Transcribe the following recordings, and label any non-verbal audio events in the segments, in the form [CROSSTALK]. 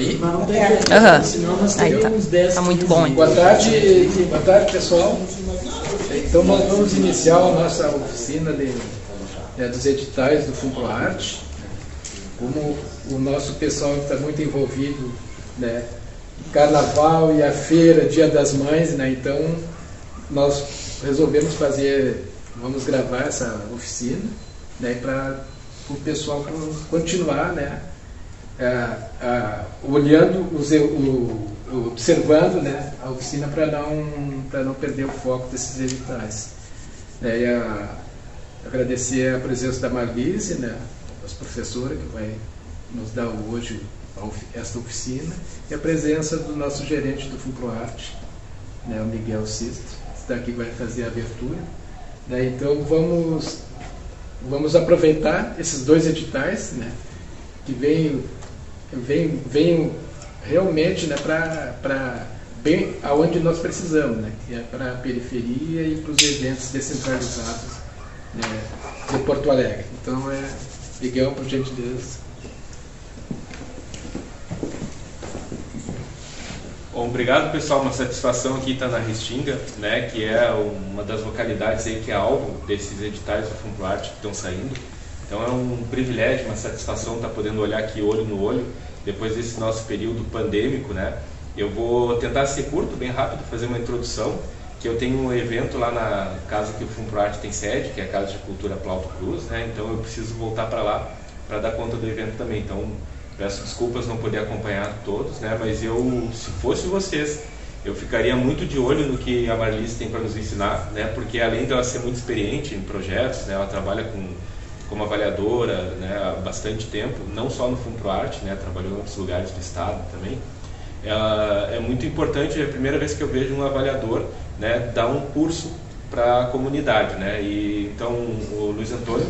Aí? Mas não tem Aham. problema, senão nós Aí tá. teríamos 10 Tá muito 15 bom, hein? Boa tarde, boa tarde pessoal. Então nós vamos iniciar a nossa oficina de, né, dos editais do FUNPROARTE. Como o nosso pessoal está muito envolvido, né, Carnaval e a feira, Dia das Mães, né, então nós resolvemos fazer, vamos gravar essa oficina, né, para o pessoal continuar, né, ah, olhando, os, o, observando né, a oficina para não, não perder o foco desses editais. Né, e a- agradecer a presença da Marlise, né, nossa professora, que vai nos dar hoje esta oficina, e a presença do nosso gerente do FUPROARTE, né, o Miguel Sisto, que está aqui vai fazer a abertura. Né, então vamos, vamos aproveitar esses dois editais, né, que vêm vem, vem realmente né, para bem aonde nós precisamos, né, que é para a periferia e para os eventos descentralizados né, de Porto Alegre. Então, é, Miguel, por gentileza. Bom, obrigado pessoal, uma satisfação aqui estar na Restinga, né, que é uma das localidades aí que é alvo desses editais do FUNPROARTE que estão saindo. Então é um privilégio, uma satisfação estar podendo olhar aqui olho no olho, depois desse nosso período pandêmico, né. Eu vou tentar ser curto, bem rápido, fazer uma introdução, que eu tenho um evento lá na casa que o FUNPROARTE tem sede, que é a Casa de Cultura Plauto Cruz, né, então eu preciso voltar para lá para dar conta do evento também. Então Peço desculpas não poder acompanhar todos, né? Mas eu, se fosse vocês, eu ficaria muito de olho no que a Marlice tem para nos ensinar, né? Porque além dela ser muito experiente em projetos, né? Ela trabalha com como avaliadora, né? Há bastante tempo, não só no FUNPROARTE, né? Trabalhou em outros lugares do estado também. Ela, é muito importante, é a primeira vez que eu vejo um avaliador, né? Dar um curso para a comunidade, né? E então o Luiz Antônio,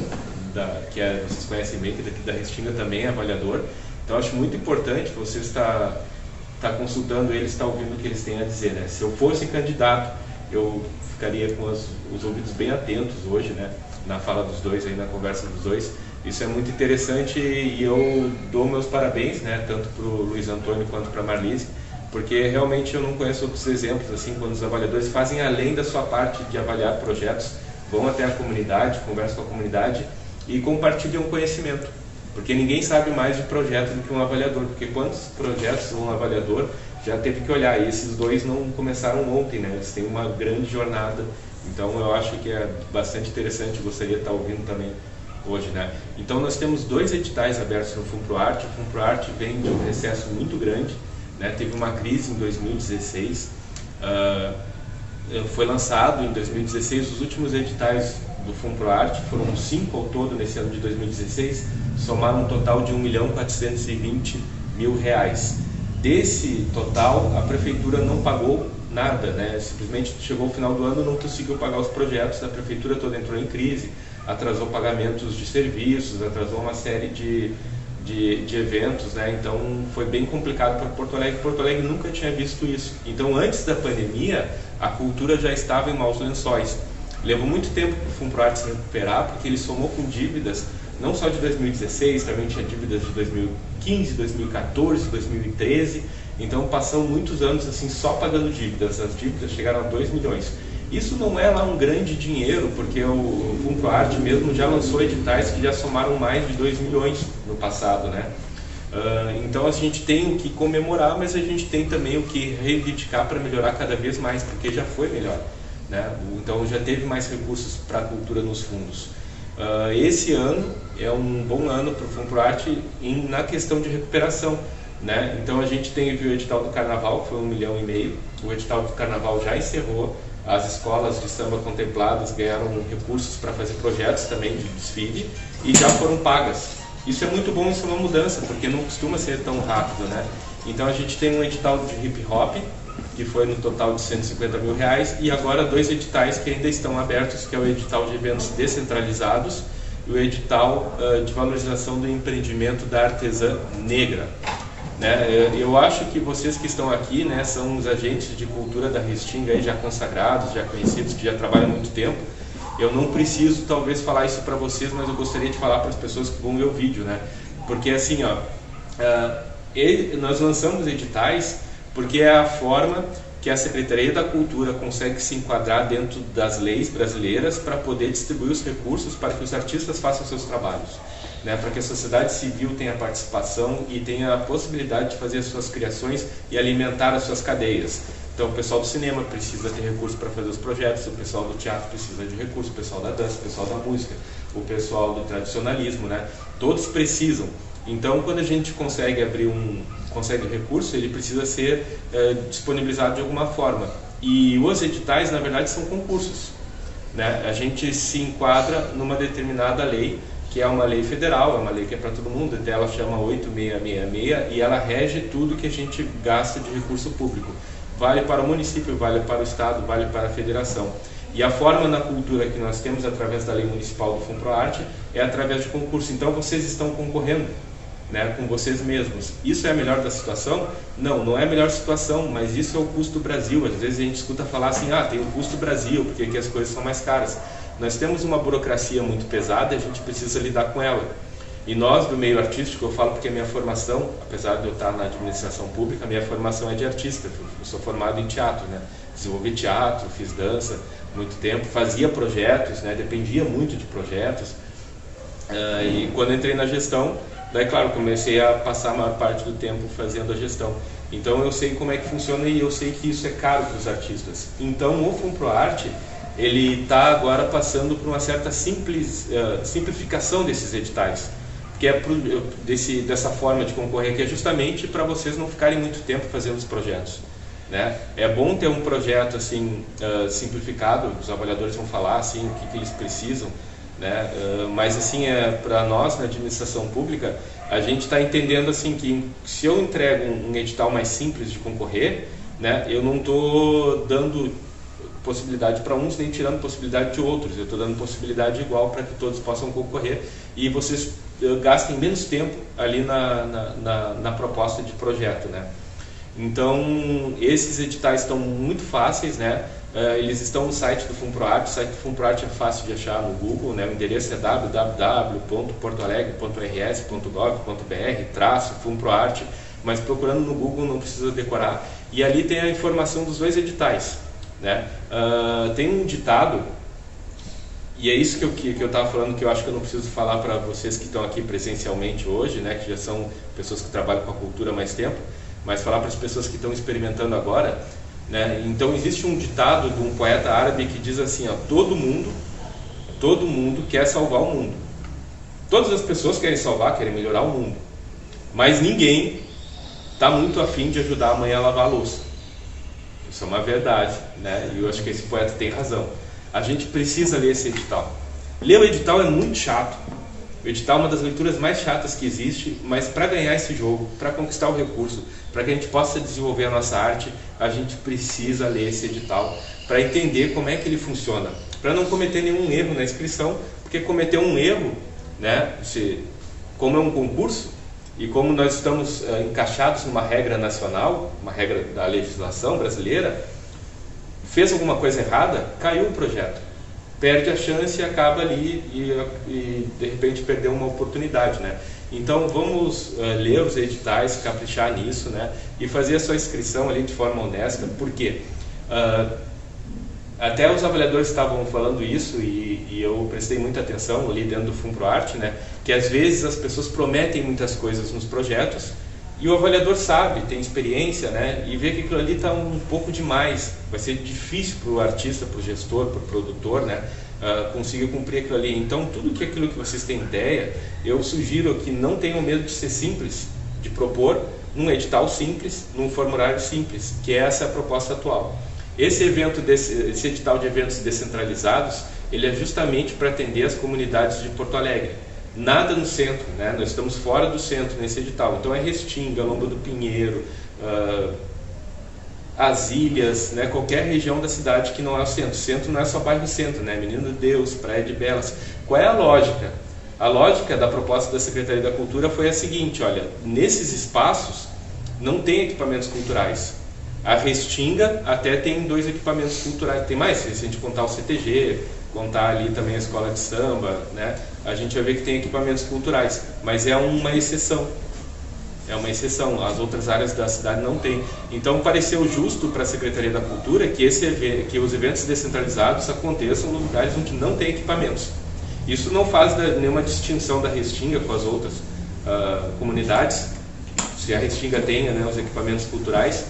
da, que é, vocês conhecem bem, que é daqui da Restinga também é avaliador. Então acho muito importante você estar, estar consultando eles, estar ouvindo o que eles têm a dizer. Né? Se eu fosse candidato, eu ficaria com os, os ouvidos bem atentos hoje, né? Na fala dos dois, aí na conversa dos dois. Isso é muito interessante e eu dou meus parabéns, né? tanto para o Luiz Antônio quanto para a Marlise, porque realmente eu não conheço outros exemplos assim quando os avaliadores fazem além da sua parte de avaliar projetos, vão até a comunidade, conversam com a comunidade e compartilham conhecimento. Porque ninguém sabe mais de projeto do que um avaliador, porque quantos projetos um avaliador já teve que olhar, e esses dois não começaram ontem, né? eles têm uma grande jornada, então eu acho que é bastante interessante, gostaria de estar ouvindo também hoje. Né? Então nós temos dois editais abertos no FUNPROARTE, o FUNPROARTE vem de um recesso muito grande, né? teve uma crise em 2016, ah, foi lançado em 2016 os últimos editais do FUNPROARTE, foram cinco ao todo nesse ano de 2016, somaram um total de 1 milhão 420 mil reais. Desse total, a prefeitura não pagou nada, né? simplesmente chegou ao final do ano não conseguiu pagar os projetos, a prefeitura toda entrou em crise, atrasou pagamentos de serviços, atrasou uma série de, de, de eventos, né? então foi bem complicado para Porto Alegre. Porto Alegre nunca tinha visto isso. Então, antes da pandemia, a cultura já estava em maus lençóis. Levou muito tempo para o FUNPROARTE se recuperar, porque ele somou com dívidas, não só de 2016, também tinha dívidas de 2015, 2014, 2013. Então passam muitos anos assim só pagando dívidas. As dívidas chegaram a 2 milhões. Isso não é lá um grande dinheiro, porque o FUNPROARTE mesmo já lançou editais que já somaram mais de 2 milhões no passado, né? Uh, então a gente tem o que comemorar, mas a gente tem também o que reivindicar para melhorar cada vez mais, porque já foi melhor. Né? Então já teve mais recursos para a cultura nos fundos. Uh, esse ano é um bom ano para o FUNPROARTE em, na questão de recuperação. Né? Então a gente tem o edital do Carnaval, que foi um milhão e meio. O edital do Carnaval já encerrou. As escolas de samba contempladas ganharam recursos para fazer projetos também de desfile e já foram pagas. Isso é muito bom, isso é uma mudança, porque não costuma ser tão rápido. Né? Então a gente tem um edital de hip hop, que foi no total de 150 mil reais, e agora dois editais que ainda estão abertos, que é o edital de eventos descentralizados e o edital uh, de valorização do empreendimento da artesã negra. Né? Eu acho que vocês que estão aqui né, são os agentes de cultura da Restinga aí, já consagrados, já conhecidos, que já trabalham há muito tempo. Eu não preciso talvez falar isso para vocês, mas eu gostaria de falar para as pessoas que vão ver o vídeo, né? Porque assim, ó, uh, ele, nós lançamos editais porque é a forma que a Secretaria da Cultura consegue se enquadrar dentro das leis brasileiras para poder distribuir os recursos para que os artistas façam seus trabalhos, né? para que a sociedade civil tenha participação e tenha a possibilidade de fazer as suas criações e alimentar as suas cadeias. Então, o pessoal do cinema precisa ter recursos para fazer os projetos, o pessoal do teatro precisa de recursos, o pessoal da dança, o pessoal da música, o pessoal do tradicionalismo, né? Todos precisam. Então, quando a gente consegue abrir um consegue recurso, ele precisa ser é, disponibilizado de alguma forma. E os editais, na verdade, são concursos. Né? A gente se enquadra numa determinada lei, que é uma lei federal, é uma lei que é para todo mundo, até ela chama 8666 e ela rege tudo que a gente gasta de recurso público. Vale para o município, vale para o estado, vale para a federação. E a forma na cultura que nós temos através da lei municipal do FUNPROARTE é através de concurso. Então vocês estão concorrendo né, com vocês mesmos. Isso é a melhor da situação? Não, não é a melhor situação, mas isso é o custo Brasil. Às vezes a gente escuta falar assim, ah, tem o custo Brasil, porque aqui as coisas são mais caras. Nós temos uma burocracia muito pesada e a gente precisa lidar com ela. E nós do meio artístico, eu falo porque a minha formação, apesar de eu estar na administração pública, a minha formação é de artista. Eu sou formado em teatro, né? Desenvolvi teatro, fiz dança muito tempo, fazia projetos, né? Dependia muito de projetos. Uh, e quando entrei na gestão, Daí, claro, comecei a passar a maior parte do tempo fazendo a gestão. Então, eu sei como é que funciona e eu sei que isso é caro para os artistas. Então, o FUNPROARTE, ele está agora passando por uma certa simples, uh, simplificação desses editais. Que é pro, desse, dessa forma de concorrer, que é justamente para vocês não ficarem muito tempo fazendo os projetos. Né? É bom ter um projeto assim uh, simplificado, os avaliadores vão falar assim, o que, que eles precisam, né? Uh, mas assim, é, para nós na administração pública, a gente está entendendo assim que se eu entrego um, um, edital mais simples de concorrer, né, eu não estou dando possibilidade para uns nem tirando possibilidade de outros, eu estou dando possibilidade igual para que todos possam concorrer e vocês uh, gastem menos tempo ali na, na, na, na proposta de projeto. Né? Então, esses editais estão muito fáceis, né? Uh, eles estão no site do FUNPROARTE, o site do FUNPROARTE é fácil de achar no Google, né? o endereço é www.portoalegre.rs.gov.br, traço FUNPROARTE, mas procurando no Google não precisa decorar. E ali tem a informação dos dois editais. Né? Uh, tem um ditado, e é isso que eu que, que estava falando, que eu acho que eu não preciso falar para vocês que estão aqui presencialmente hoje, né? que já são pessoas que trabalham com a cultura há mais tempo, mas falar para as pessoas que estão experimentando agora, né? Então existe um ditado de um poeta árabe que diz assim: ó, todo mundo, todo mundo quer salvar o mundo. Todas as pessoas querem salvar, querem melhorar o mundo, mas ninguém está muito afim de ajudar a mãe a lavar a louça. Isso é uma verdade, né? E eu acho que esse poeta tem razão. A gente precisa ler esse edital. Ler o edital é muito chato. O edital é uma das leituras mais chatas que existe, mas para ganhar esse jogo, para conquistar o recurso, para que a gente possa desenvolver a nossa arte, a gente precisa ler esse edital para entender como é que ele funciona, para não cometer nenhum erro na inscrição, porque cometer um erro, né, se, como é um concurso e como nós estamos uh, encaixados numa regra nacional, uma regra da legislação brasileira, fez alguma coisa errada, caiu o projeto perde a chance e acaba ali e, e de repente perdeu uma oportunidade, né? Então vamos uh, ler os editais, caprichar nisso, né? E fazer a sua inscrição ali de forma honesta, porque uh, até os avaliadores estavam falando isso e, e, eu prestei muita atenção ali dentro do FUNPROARTE, né? Que às vezes as pessoas prometem muitas coisas nos projetos e o avaliador sabe, tem experiência, né? E vê que aquilo ali está um pouco demais. Vai ser difícil para o artista, para o gestor, para o produtor, né? Uh, conseguir cumprir aquilo ali. Então, tudo que aquilo que vocês têm ideia, eu sugiro que não tenham medo de ser simples, de propor num edital simples, num formulário simples, que é essa a proposta atual. Esse evento, desse, esse edital de eventos descentralizados, ele é justamente para atender as comunidades de Porto Alegre nada no centro, né? nós estamos fora do centro nesse edital. Então é Restinga, Lomba do Pinheiro, uh, as ilhas, né? qualquer região da cidade que não é o centro. Centro não é só bairro centro, né? Menino Deus, Praia de Belas. Qual é a lógica? A lógica da proposta da Secretaria da Cultura foi a seguinte, olha, nesses espaços não tem equipamentos culturais. A Restinga até tem dois equipamentos culturais, tem mais, se a gente contar o CTG, contar ali também a escola de samba, né? A gente vai ver que tem equipamentos culturais, mas é uma exceção. É uma exceção, as outras áreas da cidade não têm. Então pareceu justo para a Secretaria da Cultura que, esse, que os eventos descentralizados aconteçam nos lugares onde não tem equipamentos. Isso não faz nenhuma distinção da Restinga com as outras uh, comunidades, se a Restinga tenha né, os equipamentos culturais,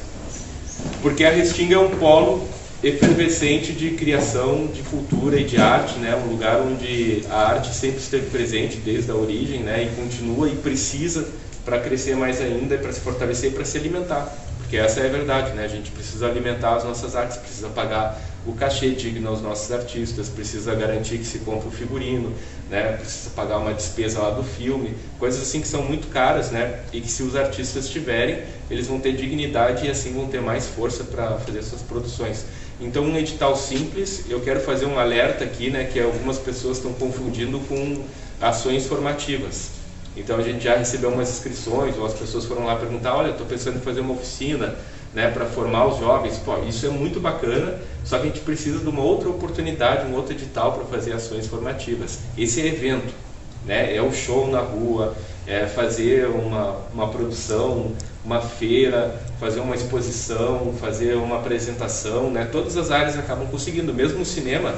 porque a Restinga é um polo efervescente de criação de cultura e de arte, né? um lugar onde a arte sempre esteve presente desde a origem né? e continua e precisa para crescer mais ainda, para se fortalecer para se alimentar. Porque essa é a verdade, né? a gente precisa alimentar as nossas artes, precisa pagar o cachê digno aos nossos artistas, precisa garantir que se compra o figurino, né? precisa pagar uma despesa lá do filme, coisas assim que são muito caras né? e que se os artistas tiverem, eles vão ter dignidade e assim vão ter mais força para fazer suas produções. Então, um edital simples, eu quero fazer um alerta aqui, né, que algumas pessoas estão confundindo com ações formativas. Então, a gente já recebeu umas inscrições, ou as pessoas foram lá perguntar: olha, estou pensando em fazer uma oficina né, para formar os jovens. Pô, isso é muito bacana, só que a gente precisa de uma outra oportunidade, um outro edital para fazer ações formativas. Esse é evento, né, é o show na rua, é fazer uma, uma produção, uma feira, fazer uma exposição, fazer uma apresentação, né? Todas as áreas acabam conseguindo, mesmo o cinema.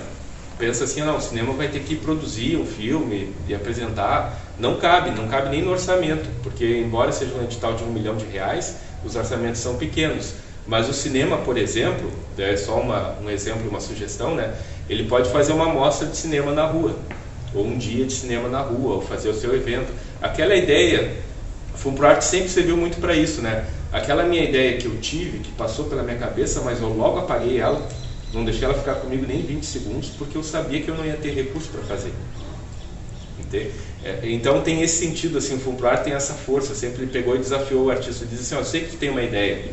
Pensa assim, não, o cinema vai ter que produzir um filme e apresentar. Não cabe, não cabe nem no orçamento, porque embora seja um edital de um milhão de reais, os orçamentos são pequenos. Mas o cinema, por exemplo, é só uma, um exemplo, uma sugestão, né? Ele pode fazer uma mostra de cinema na rua, ou um dia de cinema na rua, ou fazer o seu evento. Aquela ideia FUNPROART sempre serviu muito para isso, né? Aquela minha ideia que eu tive, que passou pela minha cabeça, mas eu logo apaguei ela, não deixei ela ficar comigo nem 20 segundos, porque eu sabia que eu não ia ter recurso para fazer. É, então tem esse sentido, assim, o FUNPROART tem essa força, sempre pegou e desafiou o artista, diz assim, ó, eu sei que tem uma ideia,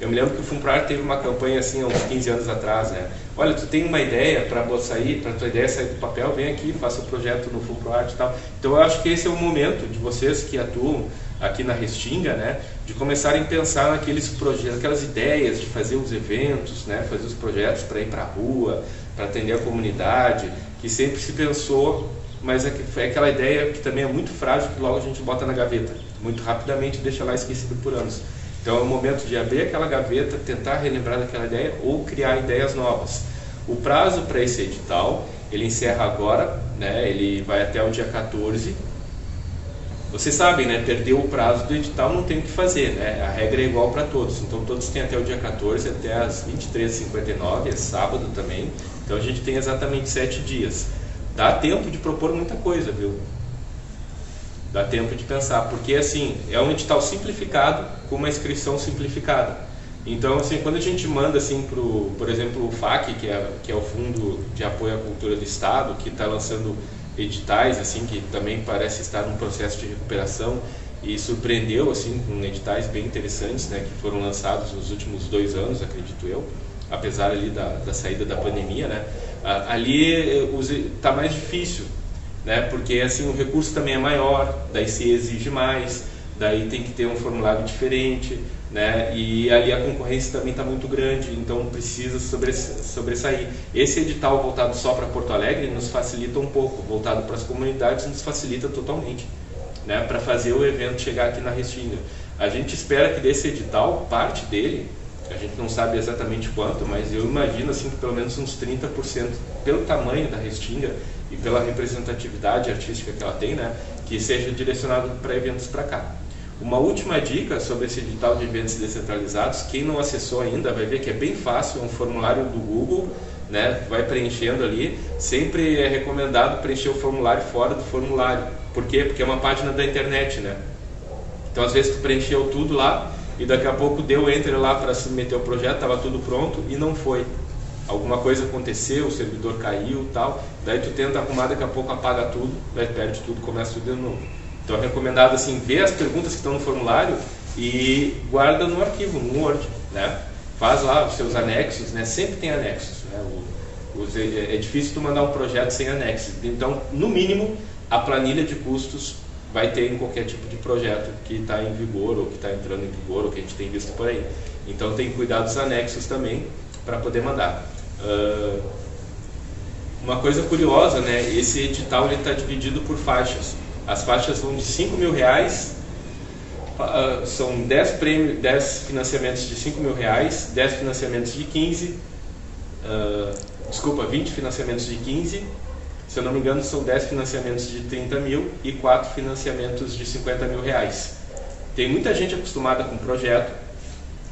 eu me lembro que o FUNPROART teve uma campanha assim há uns 15 anos atrás, né? Olha, tu tem uma ideia para sair, para tua ideia sair do papel, vem aqui, faça o projeto no FUNPROART e tal. Então eu acho que esse é o momento de vocês que atuam aqui na Restinga, né, de começarem a pensar naqueles projetos, aquelas ideias de fazer os eventos, né, fazer os projetos para ir para a rua, para atender a comunidade, que sempre se pensou, mas é, é aquela ideia que também é muito frágil que logo a gente bota na gaveta, muito rapidamente deixa lá esquecido por anos. Então é o momento de abrir aquela gaveta, tentar relembrar daquela ideia ou criar ideias novas. O prazo para esse edital, ele encerra agora, né, ele vai até o dia 14 vocês sabem, né? Perdeu o prazo do edital, não tem o que fazer, né? A regra é igual para todos. Então todos têm até o dia 14, até as 23h59, é sábado também. Então a gente tem exatamente sete dias. Dá tempo de propor muita coisa, viu? Dá tempo de pensar, porque assim, é um edital simplificado com uma inscrição simplificada. Então, assim, quando a gente manda, assim, pro, por exemplo, o FAC, que é, que é o Fundo de Apoio à Cultura do Estado, que está lançando editais assim que também parece estar num processo de recuperação e surpreendeu assim com editais bem interessantes né que foram lançados nos últimos dois anos acredito eu apesar ali da, da saída da pandemia né ali está mais difícil né porque assim o recurso também é maior daí se exige mais daí tem que ter um formulário diferente né? E ali a concorrência também está muito grande, então precisa sobressair. Esse edital voltado só para Porto Alegre nos facilita um pouco, voltado para as comunidades nos facilita totalmente, né? Para fazer o evento chegar aqui na Restinga. A gente espera que desse edital, parte dele, a gente não sabe exatamente quanto, mas eu imagino assim que pelo menos uns 30% pelo tamanho da Restinga e pela representatividade artística que ela tem, né, que seja direcionado para eventos para cá. Uma última dica sobre esse edital de eventos descentralizados, quem não acessou ainda vai ver que é bem fácil, é um formulário do Google, né, vai preenchendo ali. Sempre é recomendado preencher o formulário fora do formulário. Por quê? Porque é uma página da internet, né? Então às vezes tu preencheu tudo lá e daqui a pouco deu enter lá para submeter o projeto, estava tudo pronto e não foi. Alguma coisa aconteceu, o servidor caiu tal, daí tu tenta arrumar, daqui a pouco apaga tudo, daí perde tudo, começa tudo de novo. Então é recomendado assim, ver as perguntas que estão no formulário e guarda no arquivo, no Word, né? Faz lá os seus anexos, né? Sempre tem anexos, né? O, os, é, é difícil tu mandar um projeto sem anexos. Então, no mínimo, a planilha de custos vai ter em qualquer tipo de projeto que está em vigor ou que está entrando em vigor ou que a gente tem visto por aí. Então tem que cuidar dos anexos também para poder mandar. Uh, uma coisa curiosa, né? Esse edital está dividido por faixas. As faixas vão de 5 mil reais, uh, são 10, prêmios, 10 financiamentos de 5 mil reais, 10 financiamentos de 15, uh, desculpa, 20 financiamentos de 15 se eu não me engano, são 10 financiamentos de 30 mil e 4 financiamentos de 50 mil reais. Tem muita gente acostumada com projeto,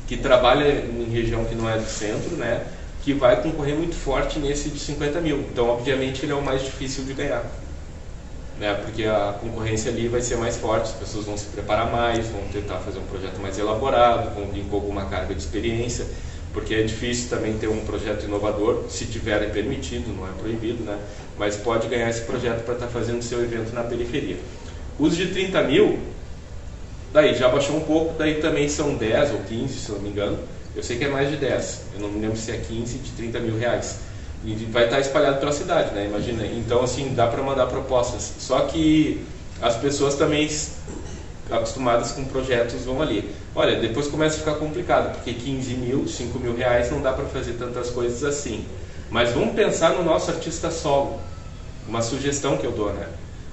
que trabalha em região que não é do centro, né, que vai concorrer muito forte nesse de 50 mil. Então, obviamente, ele é o mais difícil de ganhar. Né, porque a concorrência ali vai ser mais forte, as pessoas vão se preparar mais, vão tentar fazer um projeto mais elaborado, vão vir com alguma carga de experiência porque é difícil também ter um projeto inovador, se tiver é permitido, não é proibido, né? mas pode ganhar esse projeto para estar tá fazendo seu evento na periferia. Os de 30 mil, daí já baixou um pouco, daí também são 10 ou 15, se não me engano. Eu sei que é mais de 10, eu não me lembro se é 15 de 30 mil reais. E vai estar espalhado pela cidade, né? Imagina. Então, assim, dá para mandar propostas. Só que as pessoas também acostumadas com projetos vão ali. Olha, depois começa a ficar complicado, porque 15 mil, 5 mil reais não dá para fazer tantas coisas assim. Mas vamos pensar no nosso artista solo. Uma sugestão que eu dou, né?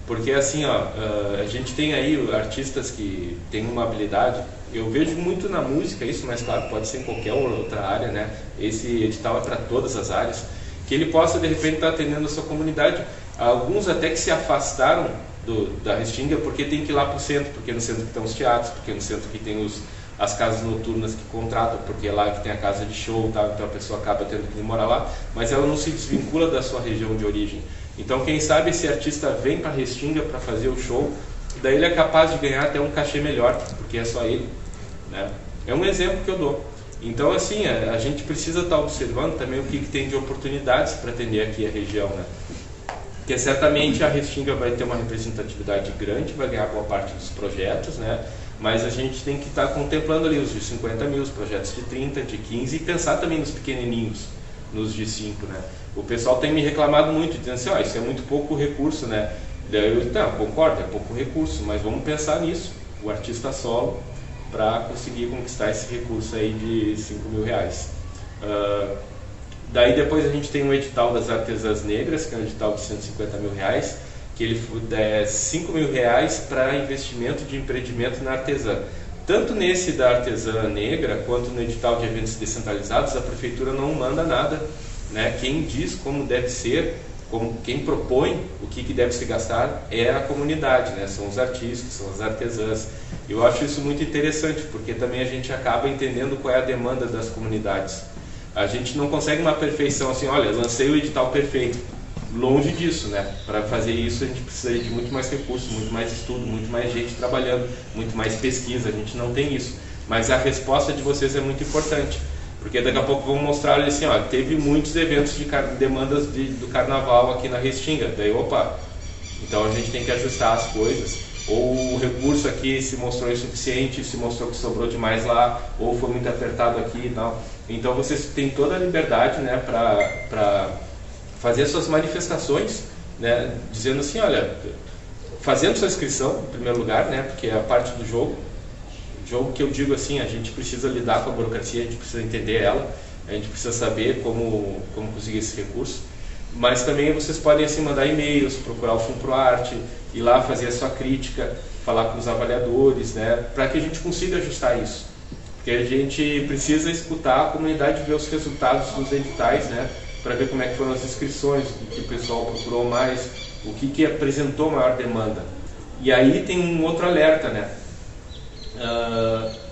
Porque assim, ó, ah, a gente tem aí artistas que têm uma habilidade. Eu vejo muito na música isso, mas claro, pode ser em qualquer outra área, né? Esse edital é para todas as áreas. Que ele possa de repente estar tá atendendo a sua comunidade. Alguns até que se afastaram do, da Restinga porque tem que ir lá para o centro, porque é no centro que estão os teatros, porque é no centro que tem os, as casas noturnas que contratam, porque é lá que tem a casa de show, tá? então a pessoa acaba tendo que morar lá, mas ela não se desvincula da sua região de origem. Então, quem sabe esse artista vem para Restinga para fazer o show, daí ele é capaz de ganhar até um cachê melhor, porque é só ele. Né? É um exemplo que eu dou. Então, assim, a, a gente precisa estar tá observando também o que, que tem de oportunidades para atender aqui a região. Né? Porque certamente a Restinga vai ter uma representatividade grande, vai ganhar boa parte dos projetos, né? mas a gente tem que estar tá contemplando ali os de 50 mil, os projetos de 30, de 15 e pensar também nos pequenininhos, nos de 5. Né? O pessoal tem me reclamado muito, dizendo assim, oh, isso é muito pouco recurso, né? Daí eu, não, concordo, é pouco recurso, mas vamos pensar nisso, o artista solo, para conseguir conquistar esse recurso aí de 5 mil reais. Uh, daí depois a gente tem um edital das artesãs negras, que é um edital de 150 mil reais, que ele é 5 mil reais para investimento de empreendimento na artesã. Tanto nesse da artesã negra, quanto no edital de eventos descentralizados, a prefeitura não manda nada. Né? Quem diz como deve ser, como quem propõe o que, que deve se gastar é a comunidade, né? são os artistas, são as artesãs. Eu acho isso muito interessante, porque também a gente acaba entendendo qual é a demanda das comunidades. A gente não consegue uma perfeição assim, olha, lancei o edital perfeito longe disso, né? Para fazer isso a gente precisa de muito mais recursos, muito mais estudo, muito mais gente trabalhando, muito mais pesquisa. A gente não tem isso. Mas a resposta de vocês é muito importante, porque daqui a pouco vamos mostrar assim, ó, teve muitos eventos de demandas de, do carnaval aqui na Restinga. Daí, opa, então a gente tem que ajustar as coisas. Ou o recurso aqui se mostrou insuficiente, se mostrou que sobrou demais lá, ou foi muito apertado aqui e tal. Então vocês têm toda a liberdade, né, para fazer suas manifestações, né, dizendo assim, olha, fazendo sua inscrição, em primeiro lugar, né, porque é a parte do jogo, jogo que eu digo assim, a gente precisa lidar com a burocracia, a gente precisa entender ela, a gente precisa saber como, como conseguir esse recurso, mas também vocês podem assim mandar e-mails, procurar o FUNPROARTE, ir lá fazer a sua crítica, falar com os avaliadores, né, para que a gente consiga ajustar isso. Porque a gente precisa escutar a comunidade ver os resultados dos editais, né, para ver como é que foram as inscrições, o que o pessoal procurou mais, o que, que apresentou maior demanda. E aí tem um outro alerta, né? Uh,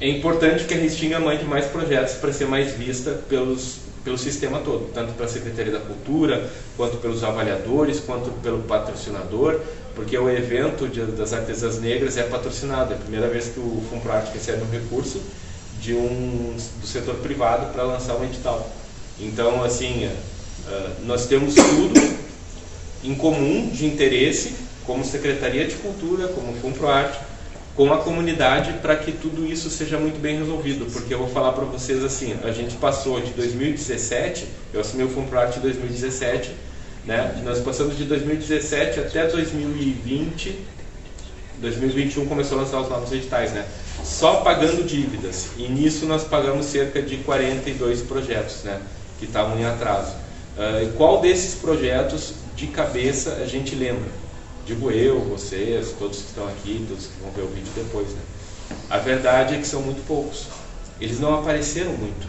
é importante que a Restinga mande mais projetos para ser mais vista pelos, pelo sistema todo, tanto pela Secretaria da Cultura, quanto pelos avaliadores, quanto pelo patrocinador, porque o evento de, das artesãs negras é patrocinado, é a primeira vez que o FUNPRAT recebe um recurso de um, do setor privado para lançar um edital. Então, assim, uh, nós temos tudo em comum de interesse, como Secretaria de Cultura, como FUNPROARTE, com a comunidade para que tudo isso seja muito bem resolvido, porque eu vou falar para vocês assim, a gente passou de 2017, eu assumi o FUNPROARTE em 2017, né? nós passamos de 2017 até 2020, 2021 começou a lançar os novos editais, né? Só pagando dívidas. E nisso nós pagamos cerca de 42 projetos, né? Que estavam em atraso. Uh, qual desses projetos de cabeça a gente lembra? Digo eu, vocês, todos que estão aqui, todos que vão ver o vídeo depois, né? A verdade é que são muito poucos. Eles não apareceram muito.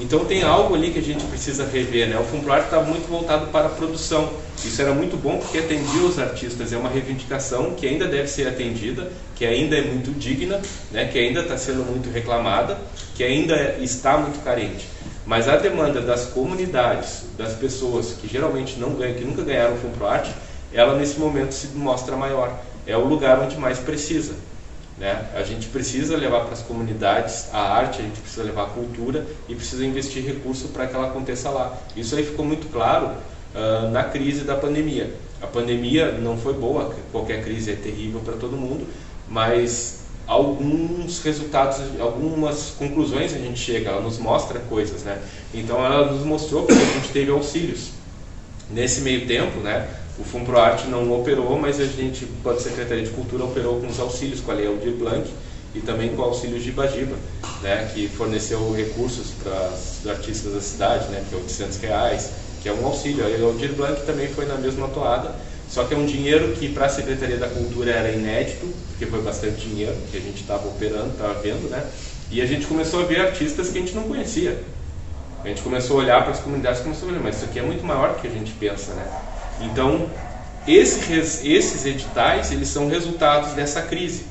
Então tem algo ali que a gente precisa rever, né? O Fumplar está muito voltado para a produção. Isso era muito bom porque atendia os artistas. É uma reivindicação que ainda deve ser atendida, que ainda é muito digna, né? Que ainda está sendo muito reclamada, que ainda está muito carente. Mas a demanda das comunidades, das pessoas que geralmente não ganham, que nunca ganharam o Fumproarte, ela nesse momento se mostra maior. É o lugar onde mais precisa. Né? A gente precisa levar para as comunidades a arte, a gente precisa levar a cultura e precisa investir recurso para que ela aconteça lá. Isso aí ficou muito claro uh, na crise da pandemia. A pandemia não foi boa, qualquer crise é terrível para todo mundo, mas alguns resultados, algumas conclusões a gente chega, ela nos mostra coisas, né? Então ela nos mostrou que a gente teve auxílios. Nesse meio tempo, né, o FUNPROARTE não operou, mas a gente, a Secretaria de Cultura, operou com os auxílios, com a Lei Aldir Blanc e também com auxílio Gibagiba, né, que forneceu recursos para os artistas da cidade, né, que é 800 reais, que é um auxílio. A Lei Aldir Blanc também foi na mesma toada, só que é um dinheiro que para a Secretaria da Cultura era inédito, porque foi bastante dinheiro que a gente estava operando, estava vendo, né? E a gente começou a ver artistas que a gente não conhecia. A gente começou a olhar para as comunidades e começou a olhar, mas isso aqui é muito maior do que a gente pensa, né? Então, esse, esses editais, eles são resultados dessa crise,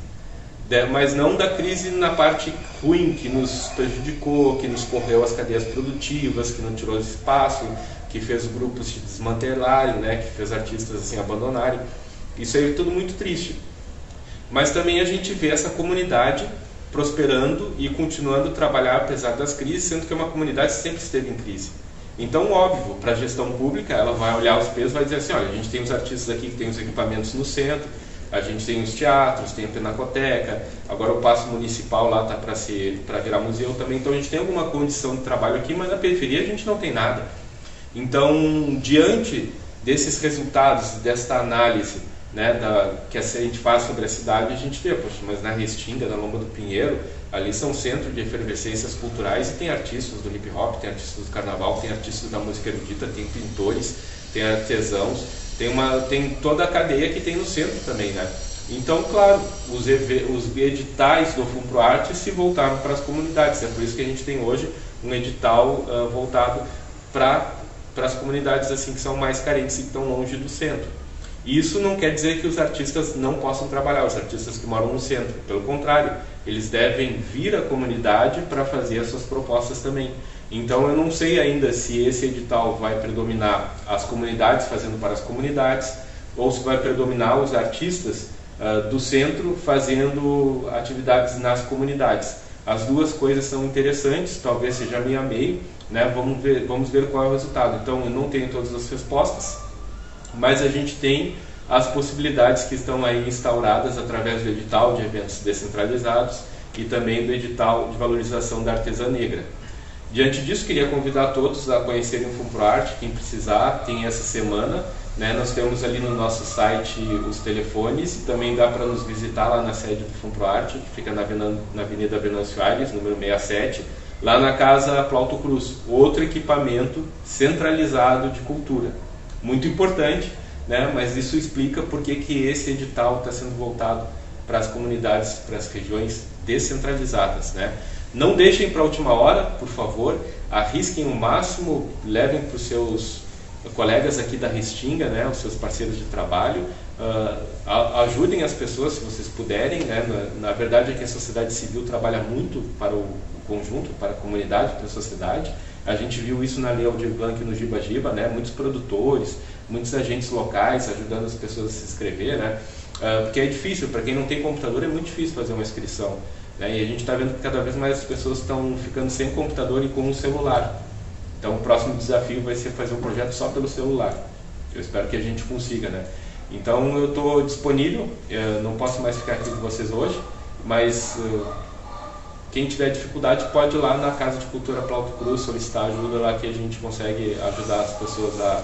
mas não da crise na parte ruim, que nos prejudicou, que nos correu as cadeias produtivas, que não tirou espaço, que fez grupos se desmantelarem, né, que fez artistas assim abandonarem. Isso aí é tudo muito triste. Mas também a gente vê essa comunidade prosperando e continuando a trabalhar apesar das crises, sendo que é uma comunidade sempre esteve em crise. Então, óbvio, para a gestão pública, ela vai olhar os pesos e vai dizer assim, olha, a gente tem os artistas aqui que tem os equipamentos no centro, a gente tem os teatros, tem a Pinacoteca, agora o Paço Municipal lá está para virar museu também, então a gente tem alguma condição de trabalho aqui, mas na periferia a gente não tem nada. Então, diante desses resultados, desta análise né, da, que a gente faz sobre a cidade, a gente vê, poxa, mas na Restinga, na Lomba do Pinheiro, Ali são centros de efervescências culturais e tem artistas do hip hop, tem artistas do carnaval, tem artistas da música erudita, tem pintores, tem artesãos, tem, uma, tem toda a cadeia que tem no centro também, né? Então, claro, os, os editais do FUNPROARTE se voltaram para as comunidades. É por isso que a gente tem hoje um edital uh, voltado para as comunidades assim que são mais carentes e que estão longe do centro. Isso não quer dizer que os artistas não possam trabalhar, os artistas que moram no centro. Pelo contrário, eles devem vir à comunidade para fazer as suas propostas também. Então eu não sei ainda se esse edital vai predominar as comunidades fazendo para as comunidades ou se vai predominar os artistas uh, do centro fazendo atividades nas comunidades. As duas coisas são interessantes, talvez seja meio a meio, né? vamos, ver, vamos ver qual é o resultado. Então eu não tenho todas as respostas, mas a gente tem as possibilidades que estão aí instauradas através do edital de eventos descentralizados e também do edital de valorização da artesã negra. Diante disso, queria convidar todos a conhecerem o FUNPROARTE, quem precisar, tem essa semana. Né? Nós temos ali no nosso site os telefones e também dá para nos visitar lá na sede do FUNPROARTE, que fica na Avenida Venâncio Aires, número 67, lá na Casa Plauto Cruz, outro equipamento centralizado de cultura. Muito importante, né? mas isso explica por que, que esse edital está sendo voltado para as comunidades, para as regiões descentralizadas. Né? Não deixem para a última hora, por favor, arrisquem o máximo, levem para os seus colegas aqui da Restinga, né, os seus parceiros de trabalho, uh, ajudem as pessoas se vocês puderem. Né? Na, na, verdade é que a sociedade civil trabalha muito para o, conjunto, para a comunidade, para a sociedade. A gente viu isso na Lei Aldir Blanc no Giba Giba, né? muitos produtores, muitos agentes locais ajudando as pessoas a se inscrever, né? Uh, porque é difícil, para quem não tem computador é muito difícil fazer uma inscrição. Né? E a gente está vendo que cada vez mais as pessoas estão ficando sem computador e com um celular. Então o próximo desafio vai ser fazer um projeto só pelo celular. Eu espero que a gente consiga, né? Então eu estou disponível, eu não posso mais ficar aqui com vocês hoje, mas uh, quem tiver dificuldade pode ir lá na Casa de Cultura Plauto Cruz solicitar ajuda lá que a gente consegue ajudar as pessoas a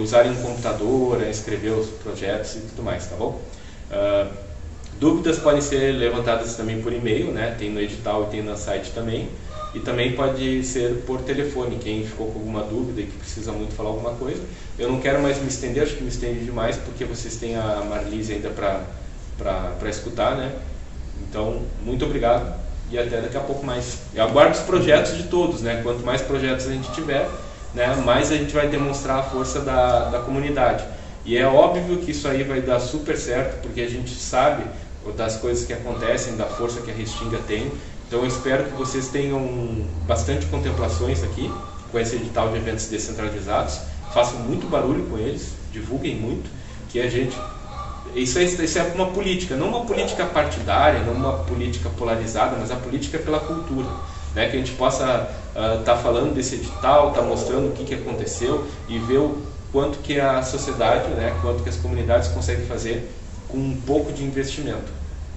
usarem um computador, a escrever os projetos e tudo mais, tá bom? Uh, Dúvidas podem ser levantadas também por e-mail, né? tem no edital e tem no site também. E também pode ser por telefone, quem ficou com alguma dúvida e que precisa muito falar alguma coisa. Eu não quero mais me estender, acho que me estende demais, porque vocês têm a Marlise ainda para escutar, né? Então, muito obrigado e até daqui a pouco mais. Eu aguardo os projetos de todos, né? Quanto mais projetos a gente tiver, né, mais a gente vai demonstrar a força da, da comunidade. E é óbvio que isso aí vai dar super certo, porque a gente sabe das coisas que acontecem, da força que a Restinga tem. Então eu espero que vocês tenham bastante contemplações aqui com esse edital de eventos descentralizados, façam muito barulho com eles, divulguem muito, que a gente isso é, isso é uma política, não uma política partidária, não uma política polarizada, mas a política pela cultura. Né? Que a gente possa estar uh, tá falando desse edital, estar tá mostrando o que, que aconteceu e ver o quanto que a sociedade, né, quanto que as comunidades conseguem fazer com um pouco de investimento.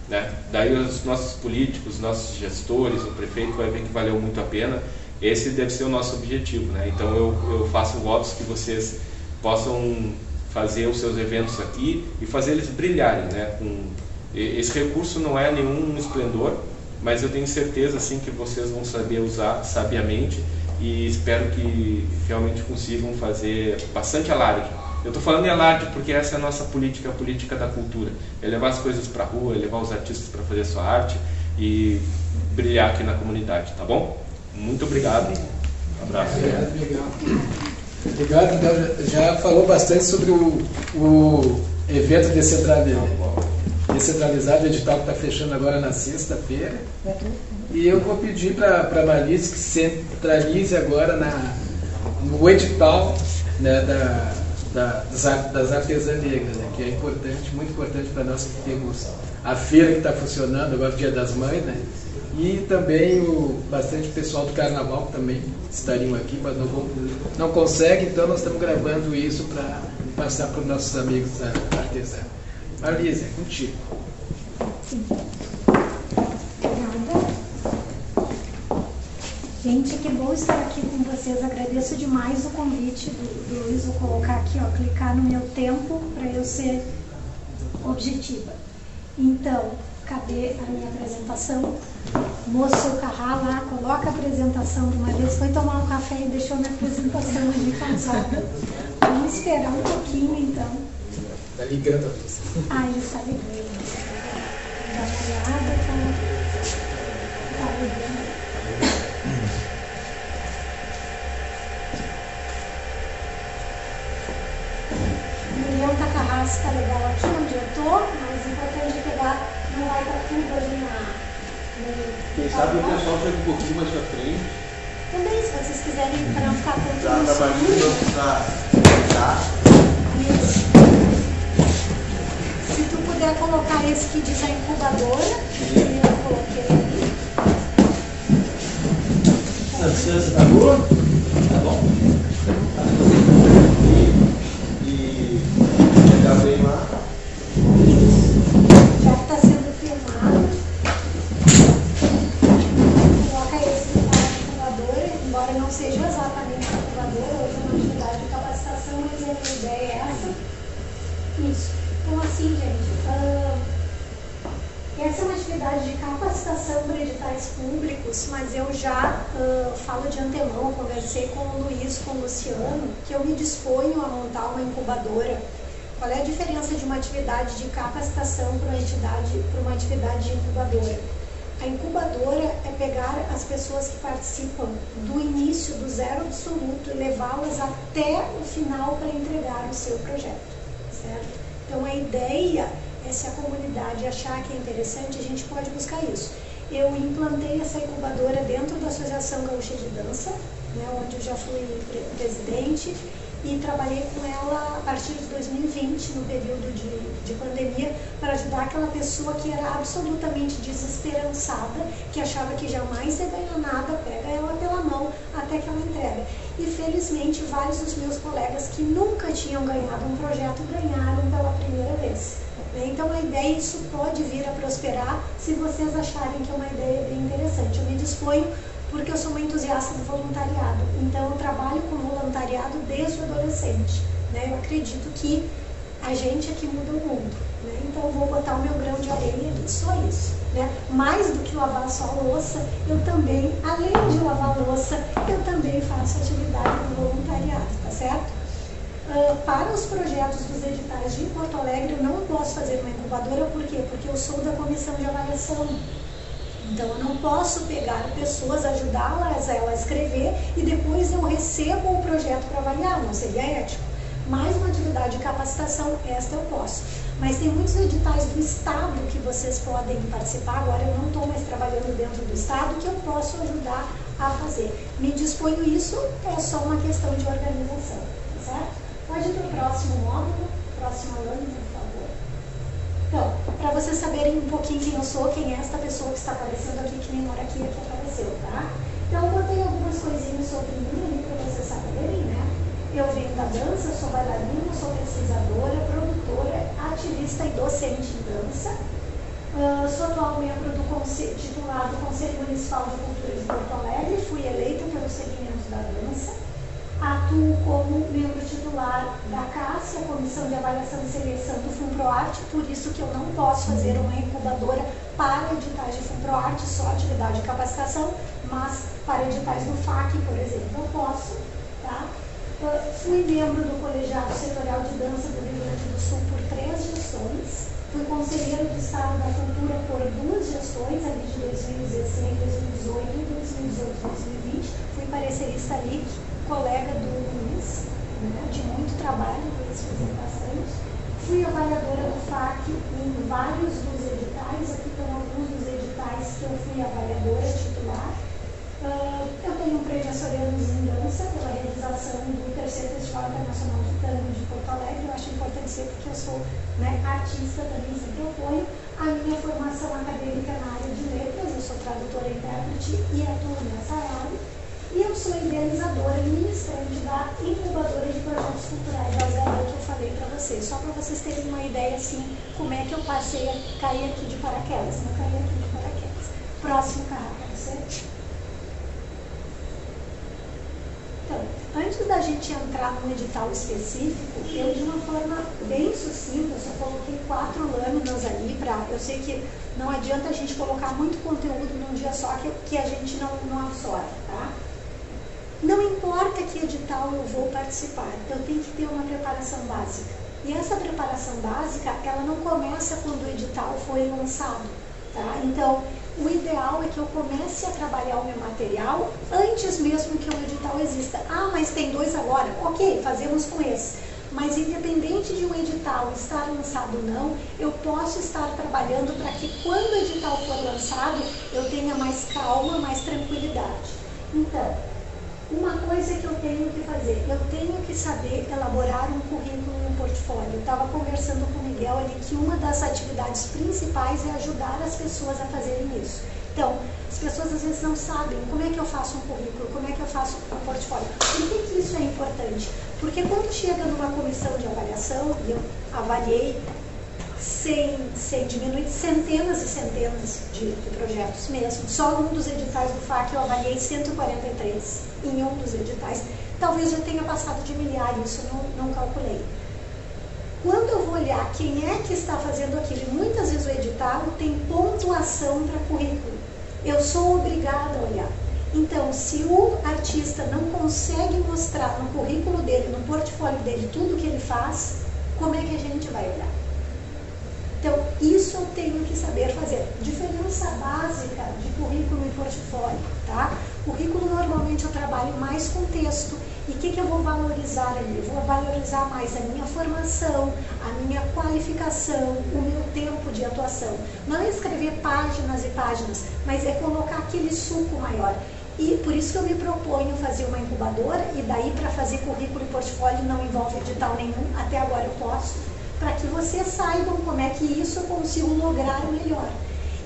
Né? Daí os nossos políticos, nossos gestores, o prefeito vai ver que valeu muito a pena. Esse deve ser o nosso objetivo. Né? Então eu, eu faço votos que vocês possam fazer os seus eventos aqui e fazer eles brilharem. Né? Com, esse recurso não é nenhum esplendor, mas eu tenho certeza assim que vocês vão saber usar sabiamente e espero que realmente consigam fazer bastante alarde. Eu estou falando em alarde porque essa é a nossa política, a política da cultura. É levar as coisas para a rua, é levar os artistas para fazer sua arte e brilhar aqui na comunidade, tá bom? Muito obrigado. Um abraço. Obrigado, Obrigado. Então, já falou bastante sobre o, o evento descentralizado, descentralizado, o edital que está fechando agora na sexta-feira. E eu vou pedir para a Marlice que centralize agora na, no edital né, da, da, das, das artesãs negras, né, que é importante, muito importante para nós que temos a feira que está funcionando agora, Dia das Mães, né? E também o bastante pessoal do carnaval que também estariam aqui, mas não, não consegue, então nós estamos gravando isso para passar para os nossos amigos artesãos. Marlise, é contigo. Gente, que bom estar aqui com vocês. Agradeço demais o convite do, do Luiz. Vou colocar aqui, ó, clicar no meu tempo para eu ser objetiva. Então, cadê a minha apresentação? Moço Carrá lá, coloca a apresentação de uma vez. Foi tomar um café e deixou minha apresentação ali cansada. Vamos esperar um pouquinho então. Está ligando a luz. Ah, ele está ligando. Uma olhada, tá, tá ligando. Miriam Takahashi está legal aqui onde eu estou, mas importante é pegar, não vai estar tudo ali na. Quem sabe o pessoal chega um pouquinho mais pra frente. Também, se vocês quiserem, para não ficar tanto Já no tá mais escuro. pra puder colocar esse que diz a incubadora, eu coloquei ali. A distância tá boa? Tá bom? E, e chegar bem lá. Já que está sendo filmado, coloca esse que está na incubadora, embora não seja exatamente a incubadora, hoje é uma atividade de capacitação, mas a ideia é essa. Isso. Então assim, gente, ah, essa é uma atividade de capacitação para editais públicos, mas eu já ah, falo de antemão, conversei com o Luiz, com o Luciano, que eu me disponho a montar uma incubadora. Qual é a diferença de uma atividade de capacitação para uma, entidade, para uma atividade de incubadora? A incubadora é pegar as pessoas que participam do início, do zero absoluto, e levá-las até o final para entregar o seu projeto, certo? Então a ideia é se a comunidade achar que é interessante, a gente pode buscar isso. Eu implantei essa incubadora dentro da Associação Gaúcha de Dança, né, onde eu já fui pre- presidente, e trabalhei com ela a partir de 2020, no período de, de pandemia, para ajudar aquela pessoa que era absolutamente desesperançada, que achava que jamais ia ganhar nada, pega ela pela mão até que ela entrega. E felizmente vários dos meus colegas que nunca tinham ganhado um projeto ganharam pela primeira vez. Então a ideia, isso pode vir a prosperar se vocês acharem que é uma ideia bem interessante. Eu me disponho porque eu sou uma entusiasta do voluntariado. Então eu trabalho com voluntariado desde adolescente. Né? Eu acredito que a gente é que muda o mundo. Né? Então eu vou botar o meu grão de areia nisso, só isso. Né? Mais do que lavar só a louça, eu também, além de lavar a louça, eu também faço atividade de voluntariado, tá certo? Uh, para os projetos dos editais de Porto Alegre, eu não posso fazer uma incubadora, por quê? Porque eu sou da comissão de avaliação. Então, eu não posso pegar pessoas, ajudá-las a escrever e depois eu recebo o projeto para avaliar, não seria ético. Mais uma atividade de capacitação, esta eu posso. Mas tem muitos editais do Estado que vocês podem participar. Agora eu não estou mais trabalhando dentro do Estado, que eu posso ajudar a fazer. Me disponho isso, é só uma questão de organização, tá certo? Pode ir para o próximo módulo, próxima lâmina, por favor. Então, para vocês saberem um pouquinho quem eu sou, quem é esta pessoa que está aparecendo aqui, que nem mora aqui, que apareceu, tá? Então, eu botei algumas coisinhas sobre mim ali para vocês saberem, né? Eu venho da dança, sou bailarina, sou pesquisadora, produtora, ativista e docente em dança. Uh, sou atual membro do conselho, titular do Conselho Municipal de Cultura de Porto Alegre, fui eleita pelo segmento da dança. Atuo como membro titular da CAS, a Comissão de Avaliação e Seleção do FUNPROARTE, por isso que eu não posso fazer uma incubadora para editais de FUNPROARTE, só atividade de capacitação, mas para editais do FAC, por exemplo, eu posso. Tá? fui membro do Colegiado Setorial de Dança do Rio Grande do Sul por três gestões. Fui conselheiro do Estado da Cultura por duas gestões, ali de 2016, 2018 e 2018, 2020. Fui parecerista ali colega do Luiz, né, de muito trabalho, por isso fazer bastante. Fui avaliadora do FAC em vários dos editais, aqui estão alguns dos editais que eu fui avaliadora titular. Uh, eu tenho um prêmio Açorianos em Dança pela realização do terceiro Festival Internacional de Tango de Porto Alegre. Eu acho importante ser porque eu sou né, artista também, sempre apoio. A minha formação acadêmica na área de letras, eu sou tradutora e intérprete e atuo nessa área. E eu sou idealizadora e ministrante da incubadora de projetos culturais da Zé que eu falei para vocês. Só para vocês terem uma ideia, assim, como é que eu passei a cair aqui de paraquedas. Não caí aqui de paraquedas. Próximo carro, ser? Então, antes da gente entrar num edital específico, eu de uma forma bem sucinta, só coloquei quatro lâminas ali para. Eu sei que não adianta a gente colocar muito conteúdo num dia só que, que a gente não, não absorve, tá? Não importa que edital eu vou participar, eu tenho que ter uma preparação básica. E essa preparação básica, ela não começa quando o edital foi lançado. Tá? Então, o ideal é que eu comece a trabalhar o meu material antes mesmo que o edital exista. Ah, mas tem dois agora. Ok, fazemos com esse. Mas independente de um edital estar lançado ou não, eu posso estar trabalhando para que quando o edital for lançado, eu tenha mais calma, mais tranquilidade. Então, uma coisa que eu tenho que fazer, eu tenho que saber elaborar um currículo e um portfólio. Eu estava conversando com o Miguel ali que uma das atividades principais é ajudar as pessoas a fazerem isso. Então, as pessoas às vezes não sabem como é que eu faço um currículo, como é que eu faço um portfólio. Por que, que isso é importante? Porque quando chega numa comissão de avaliação, e eu avaliei sem, sem diminuir centenas e centenas de, de projetos mesmo, só num dos editais do FAC eu avaliei 143 em um dos editais. Talvez já tenha passado de milhar, isso não, não calculei. Quando eu vou olhar quem é que está fazendo aquilo, muitas vezes o edital tem pontuação para currículo, eu sou obrigada a olhar. Então, se o artista não consegue mostrar no currículo dele, no portfólio dele, tudo que ele faz, como é que a gente vai olhar? Então, isso eu tenho que saber fazer. Diferença básica de currículo e portfólio, tá? Currículo, normalmente, eu trabalho mais com texto. E o que, que eu vou valorizar ali? Eu vou valorizar mais a minha formação, a minha qualificação, o meu tempo de atuação. Não é escrever páginas e páginas, mas é colocar aquele suco maior. E por isso que eu me proponho fazer uma incubadora, e daí para fazer currículo e portfólio não envolve edital nenhum, até agora eu posso, para que vocês saibam como é que isso eu consigo lograr melhor.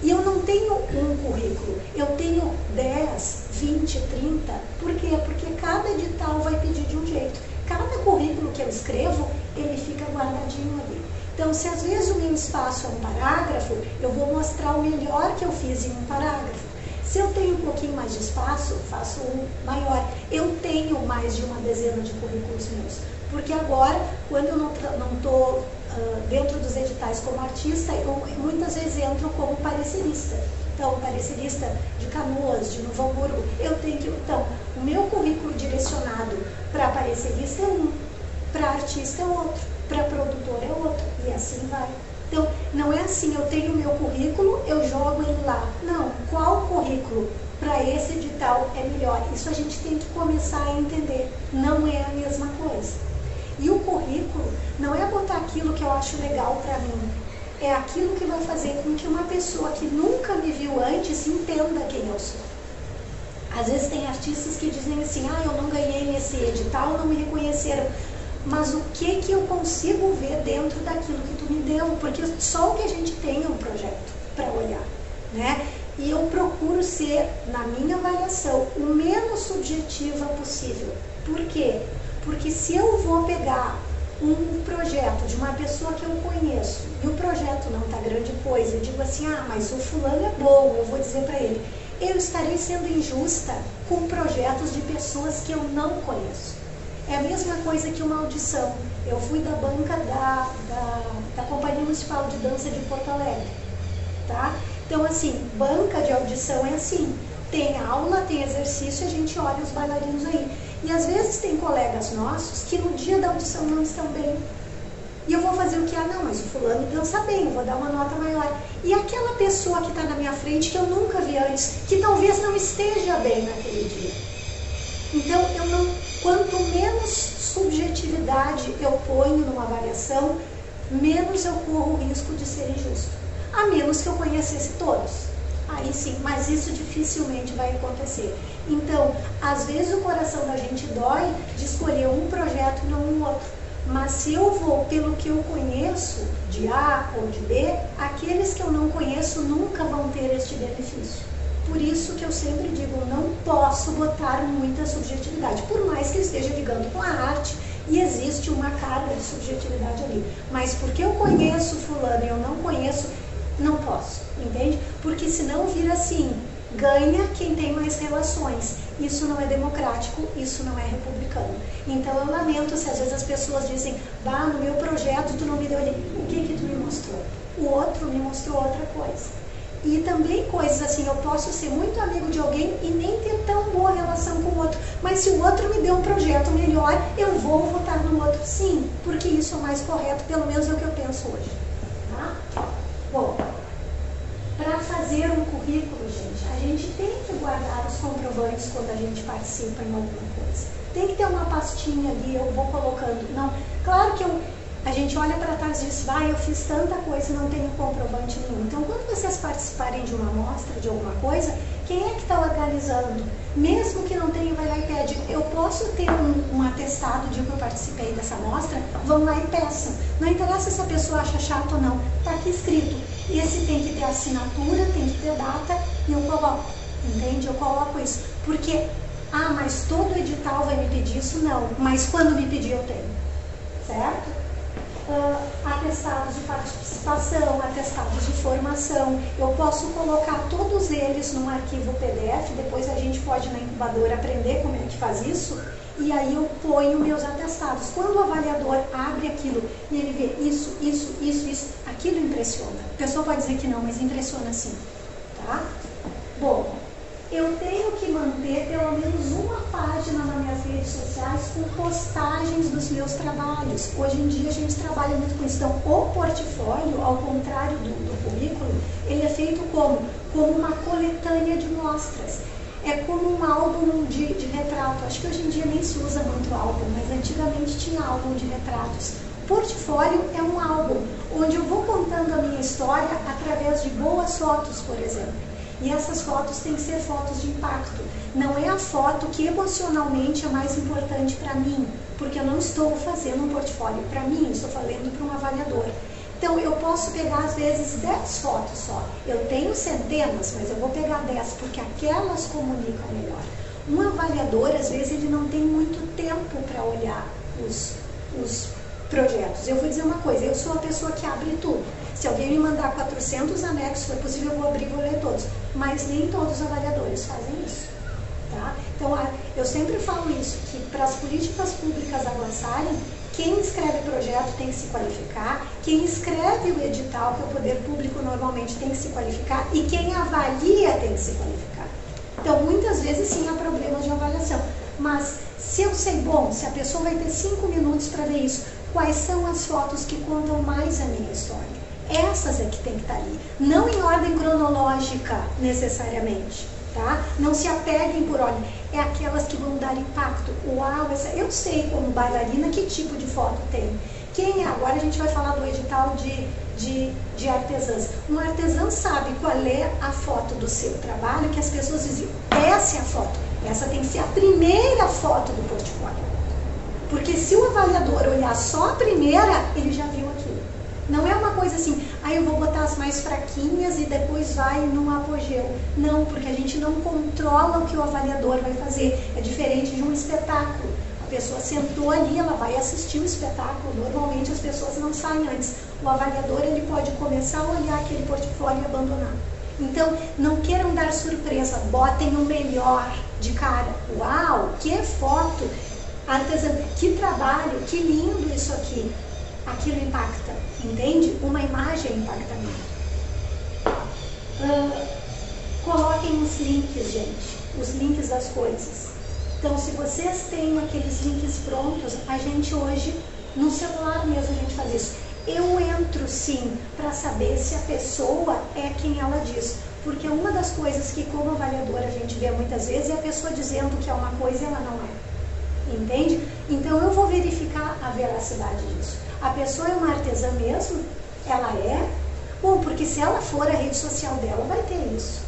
E eu não tenho um currículo, eu tenho 10, 20, 30. Por quê? Porque cada edital vai pedir de um jeito. Cada currículo que eu escrevo, ele fica guardadinho ali. Então, se às vezes o meu espaço é um parágrafo, eu vou mostrar o melhor que eu fiz em um parágrafo. Se eu tenho um pouquinho mais de espaço, faço um maior. Eu tenho mais de uma dezena de currículos meus. Porque agora, quando eu não estou dentro dos editais como artista, eu muitas vezes entro como parecerista. Então, parecerista de Canoas, de Novo Hamburgo, eu tenho que. Então, o meu currículo direcionado para parecerista é um, para artista é outro, para produtor é outro, e assim vai. Então, não é assim, eu tenho o meu currículo, eu jogo ele lá. Não, qual currículo para esse edital é melhor? Isso a gente tem que começar a entender. Não é a mesma coisa. E o currículo não é botar aquilo que eu acho legal para mim. É aquilo que vai fazer com que uma pessoa que nunca me viu antes entenda quem eu sou. Às vezes tem artistas que dizem assim, ah, eu não ganhei nesse edital, não me reconheceram mas o que que eu consigo ver dentro daquilo que tu me deu, porque só o que a gente tem é um projeto para olhar, né? E eu procuro ser, na minha avaliação, o menos subjetiva possível. Por quê? Porque se eu vou pegar um projeto de uma pessoa que eu conheço e o projeto não está grande coisa, eu digo assim, ah, mas o fulano é bom, eu vou dizer para ele, eu estarei sendo injusta com projetos de pessoas que eu não conheço. É a mesma coisa que uma audição. Eu fui da banca da, da, da Companhia Municipal de Dança de Porto Alegre. Tá? Então, assim, banca de audição é assim. Tem aula, tem exercício, a gente olha os bailarinos aí. E às vezes tem colegas nossos que no dia da audição não estão bem. E eu vou fazer o que? Ah, não, mas o fulano dança bem, eu vou dar uma nota maior. E aquela pessoa que está na minha frente, que eu nunca vi antes, que talvez não esteja bem naquele dia. Então, eu não, quanto menos subjetividade eu ponho numa avaliação, menos eu corro o risco de ser injusto. A menos que eu conhecesse todos. Aí sim, mas isso dificilmente vai acontecer. Então, às vezes o coração da gente dói de escolher um projeto e não um outro. Mas se eu vou pelo que eu conheço, de A ou de B, aqueles que eu não conheço nunca vão ter este benefício. Por isso que eu sempre digo, não posso botar muita subjetividade, por mais que esteja ligando com a arte e existe uma carga de subjetividade ali. Mas porque eu conheço fulano e eu não conheço, não posso, entende? Porque senão vira assim, ganha quem tem mais relações. Isso não é democrático, isso não é republicano. Então eu lamento se às vezes as pessoas dizem, bah, no meu projeto tu não me deu ali. O que que tu me mostrou? O outro me mostrou outra coisa. E também coisas assim, eu posso ser muito amigo de alguém e nem ter tão boa relação com o outro. Mas se o outro me deu um projeto melhor, eu vou votar no outro sim, porque isso é mais correto, pelo menos é o que eu penso hoje. Tá? Bom, para fazer um currículo, gente, a gente tem que guardar os comprovantes quando a gente participa em alguma coisa. Tem que ter uma pastinha ali, eu vou colocando. Não, claro que eu a gente olha para trás e diz, ah, eu fiz tanta coisa e não tenho comprovante nenhum. Então, quando vocês participarem de uma amostra, de alguma coisa, quem é que está organizando? Mesmo que não tenha, vai lá e pede, eu posso ter um, um atestado de que eu participei dessa amostra? Vão lá e peçam. Não interessa se a pessoa acha chato ou não, está aqui escrito. Esse tem que ter assinatura, tem que ter data, e eu coloco. Entende? Eu coloco isso. Porque, ah, mas todo edital vai me pedir isso? Não. Mas quando me pedir, eu tenho. Certo? uh, atestados de participação, atestados de formação. Eu posso colocar todos eles num arquivo PDF, depois a gente pode na incubadora aprender como é que faz isso, e aí eu ponho meus atestados. Quando o avaliador abre aquilo e ele vê isso, isso, isso, isso, aquilo impressiona. A pessoa pode dizer que não, mas impressiona sim. Tá? Bom, eu tenho que manter pelo menos uma página nas minhas redes sociais com postagens dos meus trabalhos. Hoje em dia a gente trabalha muito com isso. Então, o portfólio, ao contrário do, do currículo, ele é feito como? Como uma coletânea de mostras. É como um álbum de, de retrato. Acho que hoje em dia nem se usa muito álbum, mas antigamente tinha álbum de retratos. Portfólio é um álbum onde eu vou contando a minha história através de boas fotos, por exemplo. E essas fotos têm que ser fotos de impacto. Não é a foto que emocionalmente é mais importante para mim, porque eu não estou fazendo um portfólio para mim, estou falando para um avaliador. Então eu posso pegar às vezes 10 fotos só. Eu tenho centenas, mas eu vou pegar 10 porque aquelas comunicam melhor. Um avaliador, às vezes, ele não tem muito tempo para olhar os, os projetos. Eu vou dizer uma coisa, eu sou a pessoa que abre tudo. Se alguém me mandar 400 anexos, for possível, eu vou abrir e vou ler todos. Mas nem todos os avaliadores fazem isso. Tá? Então, eu sempre falo isso, que para as políticas públicas avançarem, Quem escreve projeto tem que se qualificar, quem escreve o edital, que é o poder público, normalmente tem que se qualificar, e quem avalia tem que se qualificar. Então, muitas vezes sim há problemas de avaliação. Mas se eu sei, bom, se a pessoa vai ter cinco minutos para ver isso, quais são as fotos que contam mais a minha história? Essas é que tem que estar tá ali. Não em ordem cronológica, necessariamente. Tá? Não se apeguem por ordem. É aquelas que vão dar impacto. Uau, essa, eu sei como bailarina que tipo de foto tem. Quem é? Agora a gente vai falar do edital de, de, de artesãs. Um artesão sabe qual é a foto do seu trabalho, que as pessoas dizem, essa é a foto. Essa tem que ser a primeira foto do portfólio. Porque se o avaliador olhar só a primeira, ele já viu aquilo. Não é uma coisa assim, aí ah, eu vou botar as mais fraquinhas e depois vai no apogeu. Não, porque a gente não controla o que o avaliador vai fazer. É diferente de um espetáculo. A pessoa sentou ali, ela vai assistir o espetáculo. Normalmente as pessoas não saem antes. O avaliador ele pode começar a olhar aquele portfólio e abandonar. Então, não queiram dar surpresa, botem o melhor de cara. Uau, que foto! Artesã, que trabalho, que lindo isso aqui. Aquilo impacta, entende? Uma imagem impacta muito. Uh, coloquem os links, gente, os links das coisas. Então, se vocês têm aqueles links prontos, a gente hoje, no celular mesmo, a gente faz isso. Eu entro sim para saber se a pessoa é quem ela diz. Porque uma das coisas que, como avaliadora, a gente vê muitas vezes é a pessoa dizendo que é uma coisa e ela não é. Entende? Então eu vou verificar a veracidade disso. A pessoa é uma artesã mesmo? Ela é? Bom, porque se ela for a rede social dela, vai ter isso.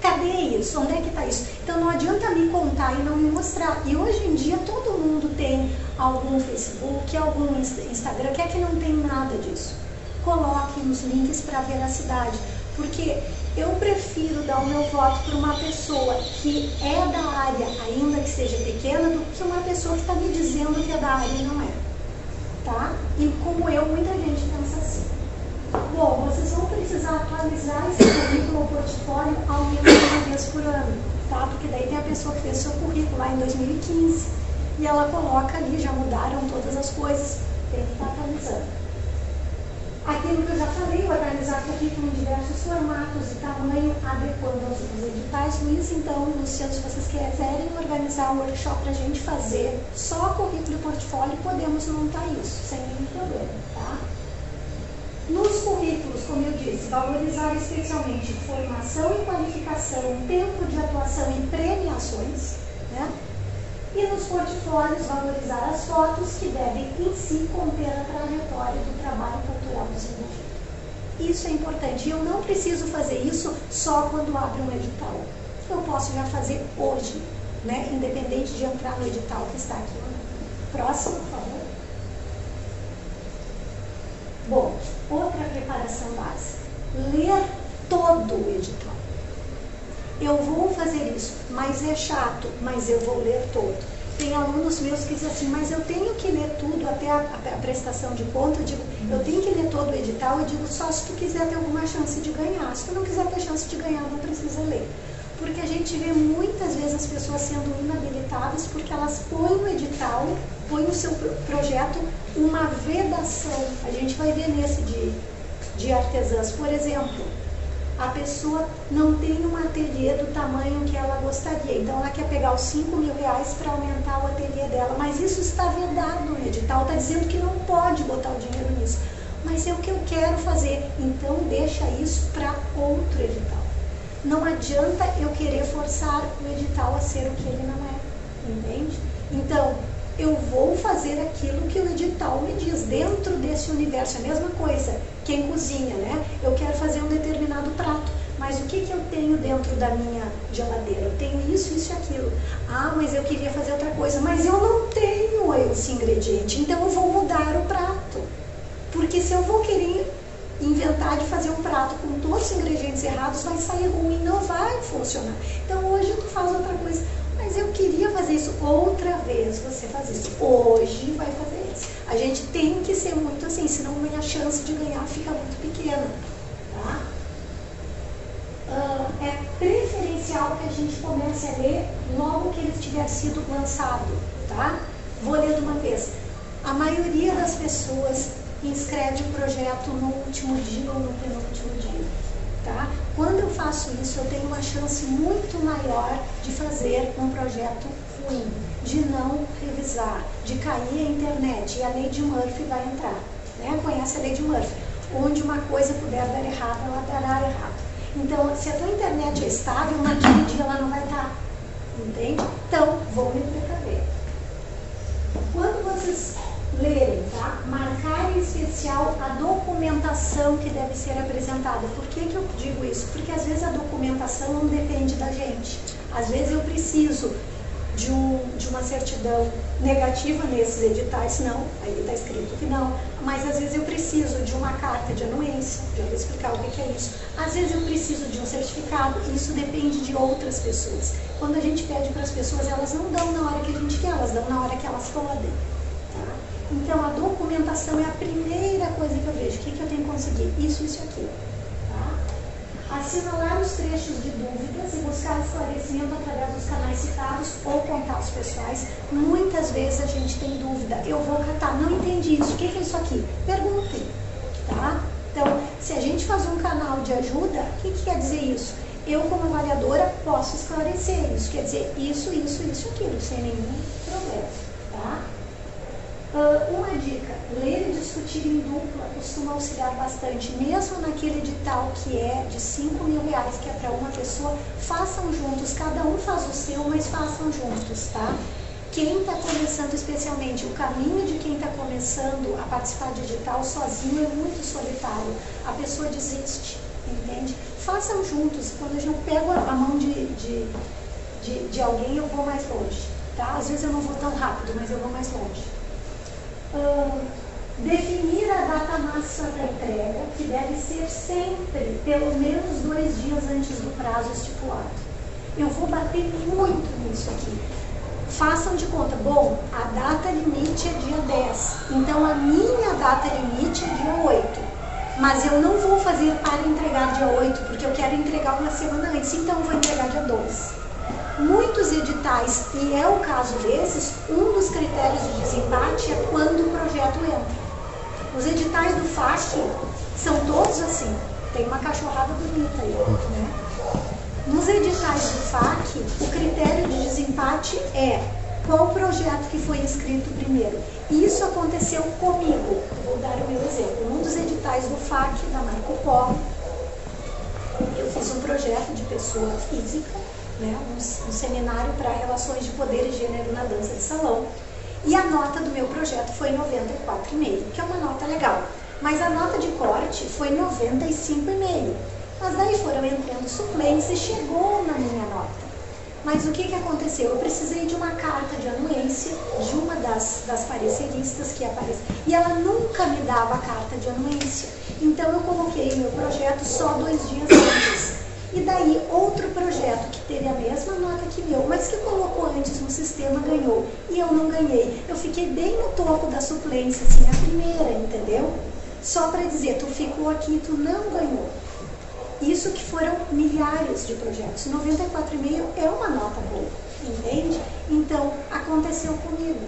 Cadê isso? Onde é que está isso? Então não adianta me contar e não me mostrar. E hoje em dia todo mundo tem algum Facebook, algum Instagram, que é que não tem nada disso. Coloquem os links para a veracidade. Porque eu prefiro dar o meu voto para uma pessoa que é da área, ainda que seja pequena, do que uma pessoa que está me dizendo que é da área e não é. Tá? E como eu, muita gente pensa assim. Bom, vocês vão precisar atualizar esse currículo ou portfólio ao menos uma vez por ano, tá? Porque daí tem a pessoa que fez seu currículo lá em 2015 e ela coloca ali, já mudaram todas as coisas, tem que estar atualizando. Aquilo que eu já falei, organizar currículo em diversos formatos e tamanho, adequando aos editais. Luiz, então, Luciano, se vocês quiserem organizar um workshop para a gente fazer só currículo e portfólio, podemos montar isso, sem nenhum problema, tá? Nos currículos, como eu disse, valorizar especialmente formação e qualificação, tempo de atuação e premiações, né? E nos portfólios valorizar as fotos que devem em si conter a trajetória do trabalho cultural desenvolvido. Isso é importante. E eu não preciso fazer isso só quando abre um edital. Eu posso já fazer hoje, né? independente de entrar no edital que está aqui. Próximo, por favor. Bom, outra preparação básica. Ler todo o edital. Eu vou fazer isso, mas é chato, mas eu vou ler todo. Tem alunos meus que dizem assim, mas eu tenho que ler tudo até a, a prestação de conta. Eu digo, eu tenho que ler todo o edital. Eu digo, só se tu quiser ter alguma chance de ganhar. Se tu não quiser ter chance de ganhar, não precisa ler. Porque a gente vê muitas vezes as pessoas sendo inabilitadas porque elas põem no edital, põem no seu projeto uma vedação. A gente vai ver nesse de, de artesãs, por exemplo a pessoa não tem um ateliê do tamanho que ela gostaria. Então ela quer pegar os 5 mil reais para aumentar o ateliê dela. Mas isso está vedado no edital, está dizendo que não pode botar o dinheiro nisso. Mas é o que eu quero fazer. Então deixa isso para outro edital. Não adianta eu querer forçar o edital a ser o que ele não é. Entende? Então, eu vou fazer aquilo que o edital me diz, dentro desse universo. A mesma coisa, quem cozinha, né? Eu quero fazer um determinado prato, mas o que, que eu tenho dentro da minha geladeira? Eu tenho isso, isso e aquilo. Ah, mas eu queria fazer outra coisa, mas eu não tenho esse ingrediente, então eu vou mudar o prato. Porque se eu vou querer inventar de fazer um prato com todos os ingredientes errados, vai sair ruim, não vai funcionar. Então hoje tu faz outra coisa mas eu queria fazer isso outra vez. Você faz isso hoje, vai fazer isso. A gente tem que ser muito assim, senão a minha chance de ganhar fica muito pequena. Tá? Uh, é preferencial que a gente comece a ler logo que ele tiver sido lançado. Tá? Vou ler de uma vez. A maioria das pessoas inscreve o projeto no último dia ou no penúltimo dia. Tá? Quando eu faço isso, eu tenho uma chance muito maior de fazer um projeto ruim, de não revisar, de cair a internet e a lei de Murphy vai entrar. Né? Conhece a lei de Murphy? Onde uma coisa puder dar errado, ela dará errado. Então, se a tua internet é estável, naquele dia ela não vai estar. Entende? Então, vou me precaver. Quando vocês lerem, tá? Marcar em especial a documentação que deve ser apresentada. Por que, que eu digo isso? Porque às vezes a documentação não depende da gente. Às vezes eu preciso de, um, de uma certidão negativa nesses editais, não, aí está escrito que não, mas às vezes eu preciso de uma carta de anuência, já vou explicar o que é isso. Às vezes eu preciso de um certificado, isso depende de outras pessoas. Quando a gente pede para as pessoas, elas não dão na hora que a gente quer, elas dão na hora que elas podem. Tá? Então a documentação é a primeira coisa que eu vejo. O que, que eu tenho que conseguir? Isso, isso e aquilo assinalar os trechos de dúvidas e buscar esclarecimento através dos canais citados ou contatos pessoais. Muitas vezes a gente tem dúvida. Eu vou catar, não entendi isso. O que é isso aqui? Perguntem, tá? Então, se a gente faz um canal de ajuda, o que, que quer dizer isso? Eu, como avaliadora, posso esclarecer isso. Quer dizer, isso, isso, isso, aquilo, sem nenhum problema, tá? Uh, uma dica, ler e discutir em dupla costuma auxiliar bastante, mesmo naquele edital que é de 5 mil reais, que é para uma pessoa, façam juntos, cada um faz o seu, mas façam juntos, tá? Quem está começando especialmente, o caminho de quem está começando a participar de edital sozinho é muito solitário, a pessoa desiste, entende? Façam juntos, quando eu pego a mão de, de, de, de alguém, eu vou mais longe, tá? Às vezes eu não vou tão rápido, mas eu vou mais longe uh, definir a data máxima da entrega, que deve ser sempre pelo menos dois dias antes do prazo estipulado. Eu vou bater muito nisso aqui. Façam de conta, bom, a data limite é dia 10, então a minha data limite é dia 8 mas eu não vou fazer para entregar dia 8, porque eu quero entregar uma semana antes, então eu vou entregar dia 12 muitos editais, e é o caso desses, um dos critérios de desempate é quando o projeto entra. Os editais do FAC são todos assim, tem uma cachorrada bonita aí, né? Nos editais do FAC, o critério de desempate é qual projeto que foi inscrito primeiro. Isso aconteceu comigo. Vou dar o meu exemplo. Um dos editais do FAC, da Marco Polo, eu fiz um projeto de pessoa física né, um, um seminário para relações de poder e gênero na dança de salão. E a nota do meu projeto foi 94,5, que é uma nota legal. Mas a nota de corte foi 95,5. Mas daí foram entrando suplentes e chegou na minha nota. Mas o que, que aconteceu? Eu precisei de uma carta de anuência de uma das, das pareceristas que apareceu. E ela nunca me dava a carta de anuência. Então eu coloquei meu projeto só dois dias antes. E daí outro projeto que teve a mesma nota que meu, mas que colocou antes no sistema ganhou. E eu não ganhei. Eu fiquei bem no topo da suplência, assim, a primeira, entendeu? Só para dizer, tu ficou aqui, tu não ganhou. Isso que foram milhares de projetos. 94,5 é uma nota boa, entende? Então, aconteceu comigo.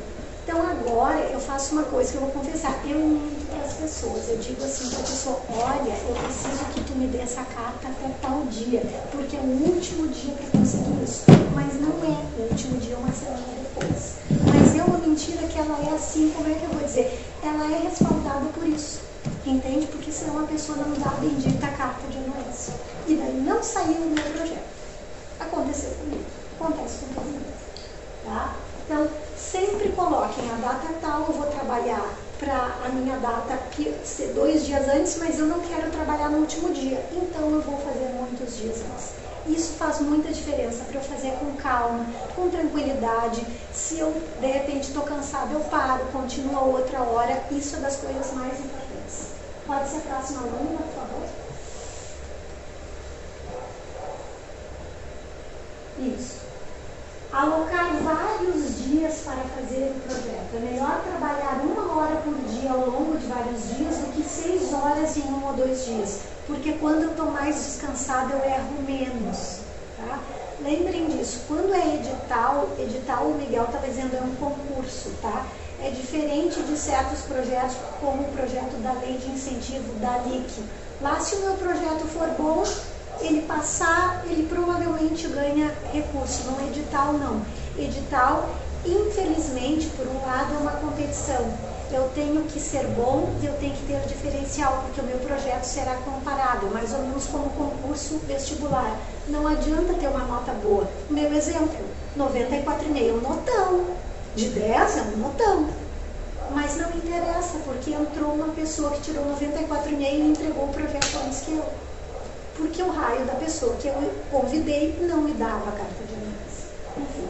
Então agora eu faço uma coisa que eu vou confessar, eu minto para as pessoas, eu digo assim para a pessoa, olha, eu preciso que tu me dê essa carta até tal dia, porque é o último dia para conseguir isso. Mas não é o último dia, uma semana depois. Mas é uma mentira que ela é assim, como é que eu vou dizer? Ela é respaldada por isso. Entende? Porque senão a pessoa não dá a bendita carta de anuência. E daí não saiu o meu projeto. Aconteceu comigo. Acontece com todo mundo. Tá? Então, sempre coloquem a data tal, eu vou trabalhar para a minha data ser dois dias antes, mas eu não quero trabalhar no último dia, então eu vou fazer muitos dias antes. Isso faz muita diferença para eu fazer com calma, com tranquilidade. Se eu de repente estou cansada, eu paro, continuo a outra hora. Isso é das coisas mais importantes. Pode ser a próxima aluna, por favor? Isso alocar vários dias para fazer o projeto. É melhor trabalhar uma hora por dia ao longo de vários dias do que seis horas em um ou dois dias, porque quando eu estou mais descansada eu erro menos. Tá? Lembrem disso, quando é edital, edital o Miguel está dizendo é um concurso, tá? é diferente de certos projetos, como o projeto da lei de incentivo da LIC. Lá, se o meu projeto for bom, ele passar, ele provavelmente ganha recurso. No edital, não. Edital, infelizmente, por um lado, é uma competição. Eu tenho que ser bom e eu tenho que ter diferencial, porque o meu projeto será comparado, mais ou menos como concurso vestibular. Não adianta ter uma nota boa. Meu exemplo, 94,5, notão. De 10 é um notão. Mas não interessa, porque entrou uma pessoa que tirou 94,5 e entregou o projeto antes que eu. Porque o raio da pessoa que eu convidei não me dava a carta de. Enfim.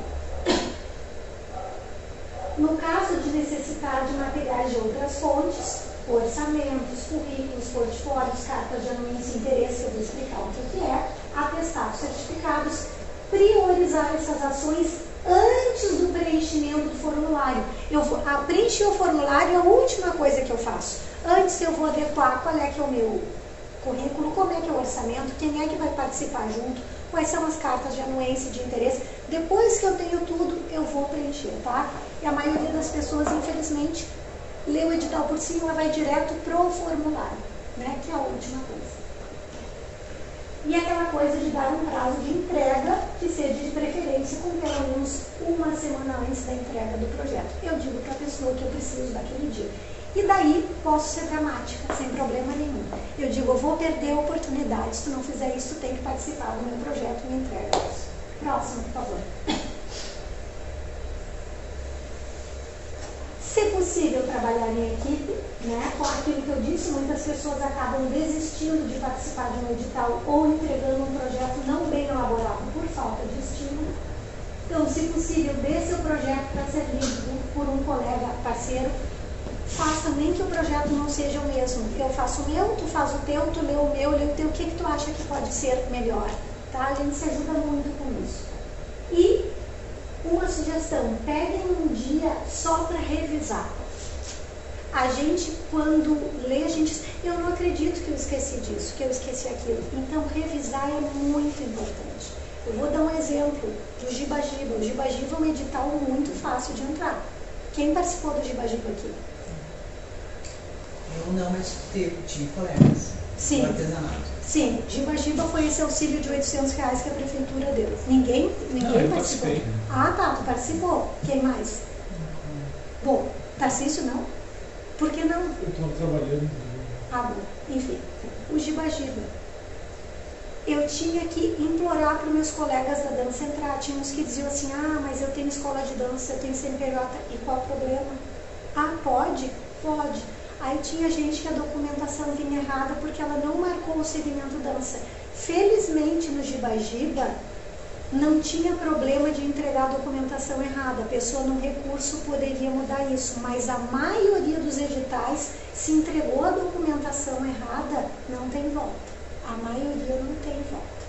No caso de necessitar de materiais de outras fontes, orçamentos, currículos, portfólios, cartas de anuência e interesse, eu vou explicar o que é, atestados certificados, priorizar essas ações antes do preenchimento do formulário. Eu vou preencher o formulário é a última coisa que eu faço. Antes eu vou adequar qual é que é o meu currículo, como é que é o orçamento, quem é que vai participar junto, quais são as cartas de anuência e de interesse. Depois que eu tenho tudo, eu vou preencher, tá? E a maioria das pessoas, infelizmente, lê o edital por cima, ela vai direto pro formulário, né? Que é a última coisa. E aquela coisa de dar um prazo de entrega que seja de preferência com pelo menos uma semana antes da entrega do projeto. Eu digo para a pessoa que eu preciso daquele dia. E daí posso ser dramática, sem problema nenhum. Eu digo, eu vou perder a oportunidade. Se tu não fizer isso, tu tem que participar do meu projeto e me entrega isso. Próximo, por favor. [CLEARS THROAT] Se possível, trabalhar em equipe, né? com aquilo que eu disse, muitas pessoas acabam desistindo de participar de um edital ou entregando um projeto não bem elaborado por falta de estímulo. Então, se possível, dê seu projeto para ser lido por um colega parceiro. Faz também que o projeto não seja o mesmo. Eu faço o meu, tu faz o teu, tu lê o meu, lê o teu. O que, que tu acha que pode ser melhor? Tá? A gente se ajuda muito com isso. E uma sugestão, peguem um dia só para revisar. A gente, quando lê, a gente. Eu não acredito que eu esqueci disso, que eu esqueci aquilo. Então, revisar é muito importante. Eu vou dar um exemplo do Gibagiba. O Gibagiba é um edital muito fácil de entrar. Quem participou do Gibagiba aqui? Eu não, mas teve, tive colegas Sim. artesanato. Sim, Gibagiba foi esse auxílio de 800 reais que a prefeitura deu. Ninguém, ninguém Não, eu participou. participei. Ah, tá, tu participou. Quem mais? Bom, Tarcísio não? Por que não? Eu estou trabalhando. Ah, bom. Enfim, o Gibagiba. Eu tinha que implorar para os meus colegas da dança entrar. Tinha uns que diziam assim, ah, mas eu tenho escola de dança, eu tenho CNPJ. E qual o problema? Ah, pode? Pode. Aí tinha gente que a documentação vinha errada porque ela não marcou o segmento dança. Felizmente no Gibagiba não tinha problema de entregar a documentação errada. A pessoa no recurso poderia mudar isso, mas a maioria dos editais, se entregou a documentação errada, não tem volta. A maioria não tem volta,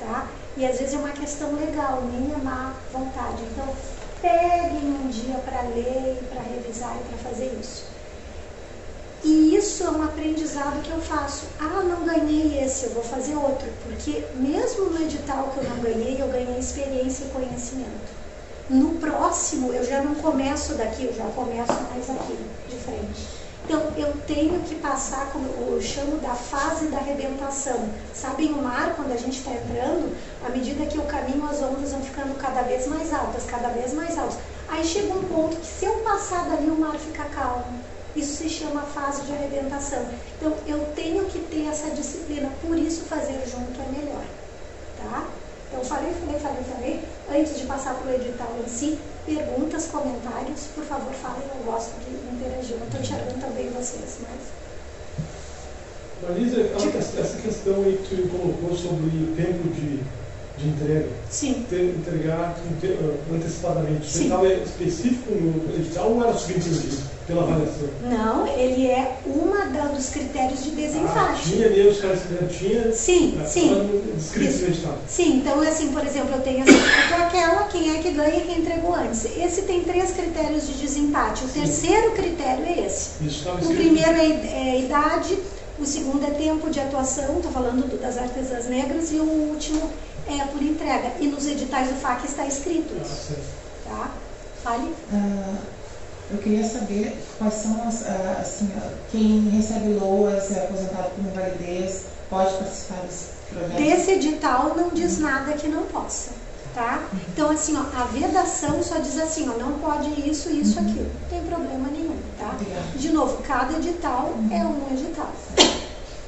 tá? E às vezes é uma questão legal, nem é má vontade. Então, peguem um dia para ler, para revisar e para fazer isso. E isso é um aprendizado que eu faço. Ah, não ganhei esse, eu vou fazer outro. Porque mesmo no edital que eu não ganhei, eu ganhei experiência e conhecimento. No próximo, eu já não começo daqui, eu já começo mais aqui, de frente. Então, eu tenho que passar, como eu chamo da fase da arrebentação. Sabem o mar, quando a gente está entrando, à medida que eu caminho, as ondas vão ficando cada vez mais altas, cada vez mais altas. Aí chega um ponto que se eu passar dali, o mar fica calmo. Isso se chama fase de arrebentação. Então, eu tenho que ter essa disciplina, por isso fazer junto é melhor. Tá? Então, falei, falei, falei, falei. Antes de passar para o edital em si, perguntas, comentários, por favor, falem, eu gosto de interagir. Eu estou enxergando também vocês, mas... Marisa, essa questão aí que tu colocou sobre o tempo de, de entrega, Sim. ter, entregar ante- antecipadamente, Sim. isso estava específico no edital ou era subjetivo disso, pela avaliação? Não, ele é uma da- dos critérios de Ah, desempate. tinha ali, os caras que tinha. Sim, ah, sim. Descrito no edital. Sim, então assim, por exemplo, eu tenho essa ou aquela, quem é que ganha e quem entregou antes. Esse tem três critérios de desempate. O terceiro critério é esse. Isso estava O primeiro é, é idade, o segundo é tempo de atuação, estou falando do- das artesãs negras, e o último é por entrega. E nos editais do FAC está escrito Ah, isso, tá? Fale. Ah, Eu queria saber quais são as, ah, assim, quem recebe loas, é aposentado por invalidez, pode participar desse projeto? Desse edital não diz nada que não possa, tá? Então, assim, ó, a vedação só diz assim, ó, não pode isso, isso, aquilo. Não tem problema nenhum, tá? Obrigada. De novo, cada edital é um edital.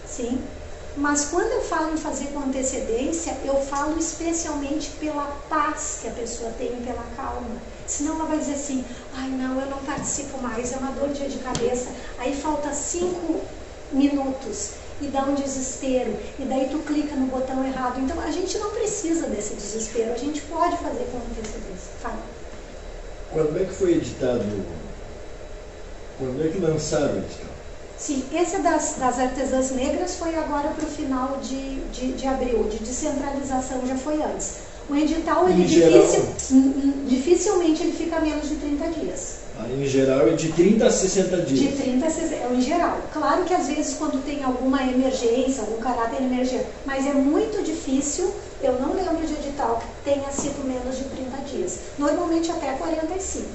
Sim? Mas quando eu falo em fazer com antecedência, eu falo especialmente pela paz que a pessoa tem, pela calma. Senão ela vai dizer assim, ai não, eu não participo mais, é uma dor de cabeça. Aí falta cinco minutos e dá um desespero. E daí tu clica no botão errado. Então a gente não precisa desse desespero, a gente pode fazer com antecedência. Fala. Quando é que foi editado? Quando é que lançaram o edital? Sim, esse das, das artesãs negras foi agora para o final de, de, de abril, de descentralização já foi antes. O edital, ele hum, hum, dificilmente ele fica menos de 30 dias. Aí, em geral é de 30 a 60 De dias. 30 a 60, é em geral. Claro que às vezes quando tem alguma emergência, algum caráter emergente, mas é muito difícil, eu não lembro de edital que tenha sido menos de 30 dias. Normalmente até 45.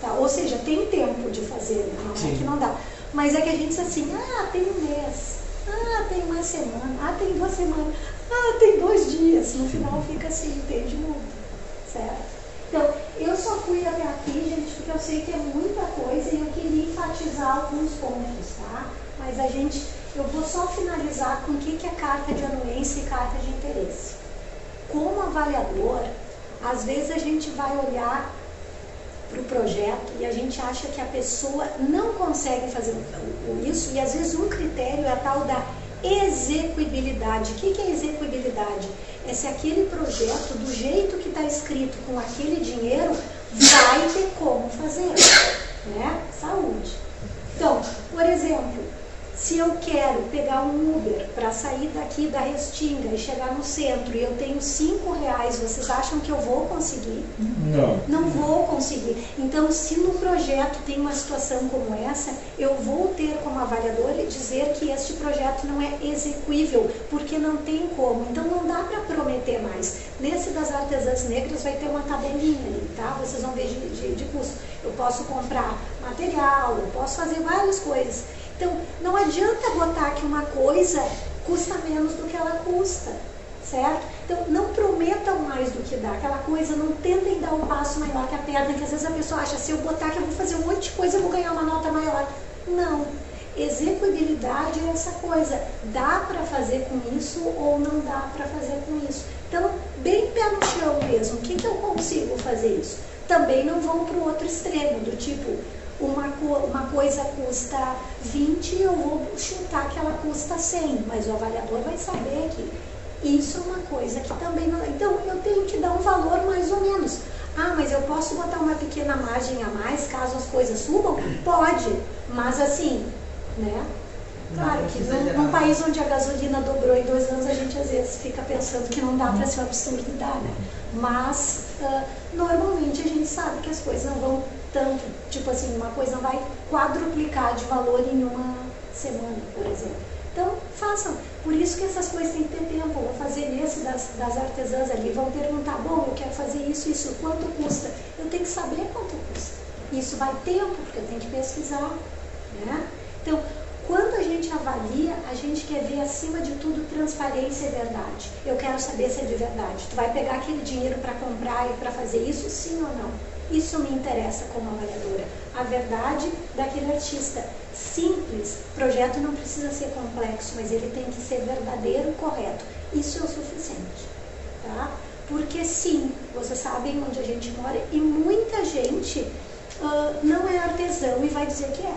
Tá? Ou seja, tem tempo de fazer, né? não é que não dá. Mas é que a gente diz assim, ah, tem um mês, ah, tem uma semana, ah, tem duas semanas, ah, tem dois dias. No final fica assim, entende muito, certo? Então, eu só fui até aqui, gente, porque eu sei que é muita coisa e eu queria enfatizar alguns pontos, tá? Mas a gente, eu vou só finalizar com o que que é carta de anuência e carta de interesse. Como avaliador, às vezes a gente vai olhar para o projeto e a gente acha que a pessoa não consegue fazer isso e às vezes um critério é a tal da execuibilidade. O que que é execuibilidade? É se aquele projeto, do jeito que está escrito com aquele dinheiro, vai ter como fazer, né? Saúde. Então, por exemplo, se eu quero pegar um Uber para sair daqui da Restinga e chegar no centro e eu tenho cinco reais, vocês acham que eu vou conseguir? Não. Não vou conseguir. Então, se no projeto tem uma situação como essa, eu vou ter como avaliador dizer que este projeto não é execuível, porque não tem como. Então, não dá para prometer mais. Nesse das artesãs negras vai ter uma tabelinha ali, tá? Vocês vão ver de, de, de custo. Eu posso comprar material, eu posso fazer várias coisas. Então, não adianta botar que uma coisa custa menos do que ela custa certo? Então, não prometam mais do que dá. Aquela coisa, não tentem dar um passo maior que a perna, que às vezes a pessoa acha, se eu botar que eu vou fazer um monte de coisa, eu vou ganhar uma nota maior. Não. Execuibilidade é essa coisa. Dá para fazer com isso ou não dá para fazer com isso. Então, bem pé no chão mesmo. O que, que eu consigo fazer isso? Também não vão para o outro extremo, do tipo, uma, co- uma coisa custa 20, eu vou chutar que ela custa 100, mas o avaliador vai saber que isso é uma coisa que também não. Então, eu tenho que dar um valor mais ou menos. Ah, mas eu posso botar uma pequena margem a mais caso as coisas subam? Pode, mas assim, né? Claro que num, exagerar. num país onde a gasolina dobrou em dois anos, a gente às vezes fica pensando que não dá para ser um absurdo dá, né? Mas, ah, normalmente a gente sabe que as coisas não vão tanto, tipo assim, uma coisa vai quadruplicar de valor em uma semana, por exemplo. Então, façam. Por isso que essas coisas têm que ter tempo. Vou fazer nesse das, das artesãs ali, vão perguntar, bom, eu quero fazer isso, isso, quanto custa? Eu tenho que saber quanto custa. Isso vai tempo, porque eu tenho que pesquisar. Né? Então, quando a gente avalia, a gente quer ver acima de tudo transparência e verdade. Eu quero saber se é de verdade. Tu vai pegar aquele dinheiro para comprar e para fazer isso, sim ou não? Isso me interessa como avaliadora. A verdade daquele artista. Simples. Projeto não precisa ser complexo, mas ele tem que ser verdadeiro correto. Isso é o suficiente. Tá? Porque sim, vocês sabem onde a gente mora e muita gente ah, não é artesão e vai dizer que é.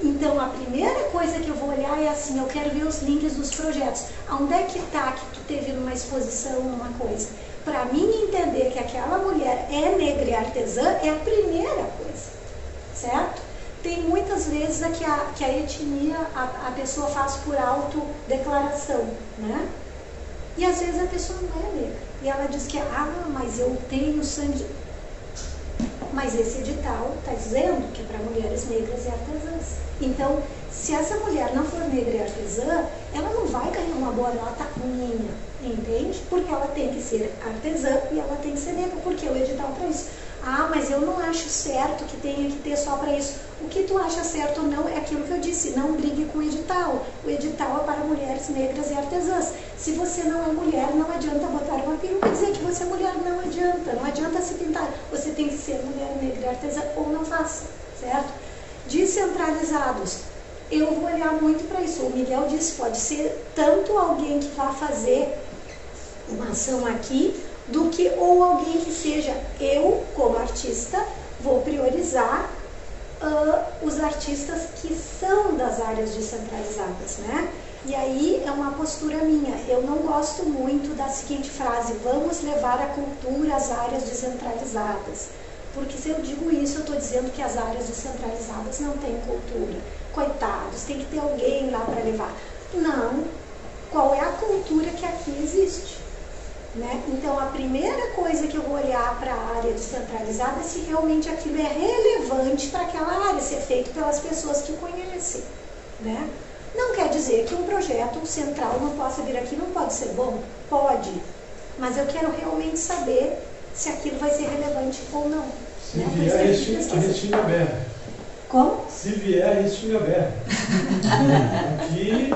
Então, a primeira coisa que eu vou olhar é assim, eu quero ver os links dos projetos. Aonde é que está que tu teve numa exposição, numa coisa? Para mim entender que aquela mulher é negra e artesã é a primeira coisa, certo? Tem muitas vezes a que a, que a etnia a, a pessoa faz por autodeclaração, né? E às vezes a pessoa não é negra. E ela diz que, ah, mas eu tenho sangue. de-" Mas esse edital está dizendo que é para mulheres negras e artesãs. Então, se essa mulher não for negra e artesã, ela não vai ganhar uma boa nota minha, entende? Porque ela tem que ser artesã e ela tem que ser negra, porque o edital para isso. Ah, mas eu não acho certo que tenha que ter só para isso. O que tu acha certo ou não é aquilo que eu disse, não brigue com o edital. O edital é para mulheres negras e artesãs. Se você não é mulher, não adianta botar uma peruca e dizer que você é mulher, não adianta. Não adianta se pintar. Você tem que ser mulher negra e artesã ou não faça, certo? Descentralizados. Eu vou olhar muito para isso. O Miguel disse, pode ser tanto alguém que vá fazer uma ação aqui, do que ou alguém que seja eu, como artista, vou priorizar uh, os artistas que são das áreas descentralizadas, né? E aí é uma postura minha. Eu não gosto muito da seguinte frase: vamos levar a cultura às áreas descentralizadas. Porque se eu digo isso, eu estou dizendo que as áreas descentralizadas não têm cultura. Coitados, tem que ter alguém lá para levar. Não. Qual é a cultura que aqui existe? Né? Então, a primeira coisa que eu vou olhar para a área descentralizada é se realmente aquilo é relevante para aquela área, se é feito pelas pessoas que conhecem. Né? Não quer dizer que um projeto central não possa vir aqui, não pode ser bom? Pode. Mas eu quero realmente saber se aquilo vai ser relevante ou não. Se né? vier a Restinga Berra. Como? Se vier a Restinga Berra. Aqui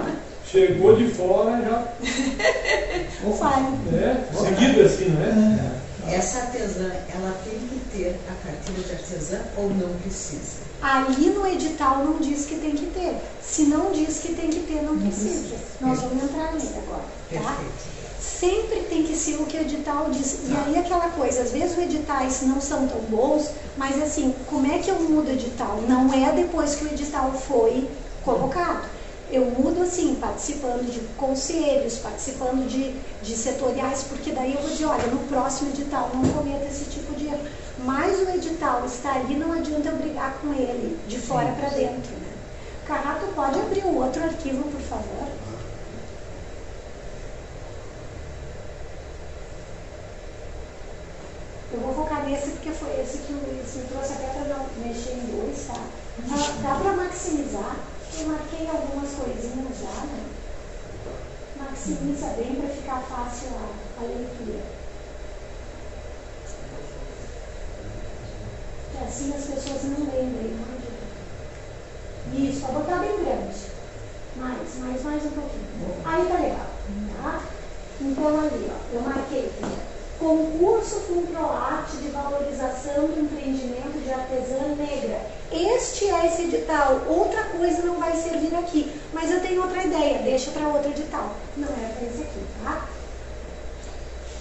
chegou de fora já. [LAUGHS] Vai. É, seguido assim, né? Essa artesã, ela tem que ter a carteira de artesã ou não precisa? Ali no edital não diz que tem que ter. Se não diz que tem que ter, não precisa. Nós vamos entrar nele agora, tá? Perfeito. Sempre tem que ser o que o edital diz. E aí aquela coisa, às vezes os editais não são tão bons, mas assim, como é que eu mudo o edital? Não é depois que o edital foi colocado. Eu mudo assim, participando de conselhos, participando de, de setoriais, porque daí eu vou dizer, olha, no próximo edital não cometa esse tipo de erro. Mas o edital está ali, não adianta eu brigar com ele, de fora para dentro. Né? Carrato, pode abrir o outro arquivo, por favor? Eu vou focar nesse porque foi esse que o Luiz me trouxe até para não mexer em dois, tá? Dá, dá para maximizar. Eu marquei algumas coisinhas já, né? Maximiza bem para ficar fácil a, a leitura. Que assim as pessoas não lembrem. Adianta. Isso, vou botar bem grande. Mais, mais, mais um pouquinho. Aí tá legal. Tá? Então ali, ó, eu marquei. Concurso Funproarte de Valorização do Empreendimento de Artesã Negra. Este é esse edital. Outra coisa não vai servir aqui. Mas eu tenho outra ideia. Deixa para outro edital. Não é para esse aqui, tá?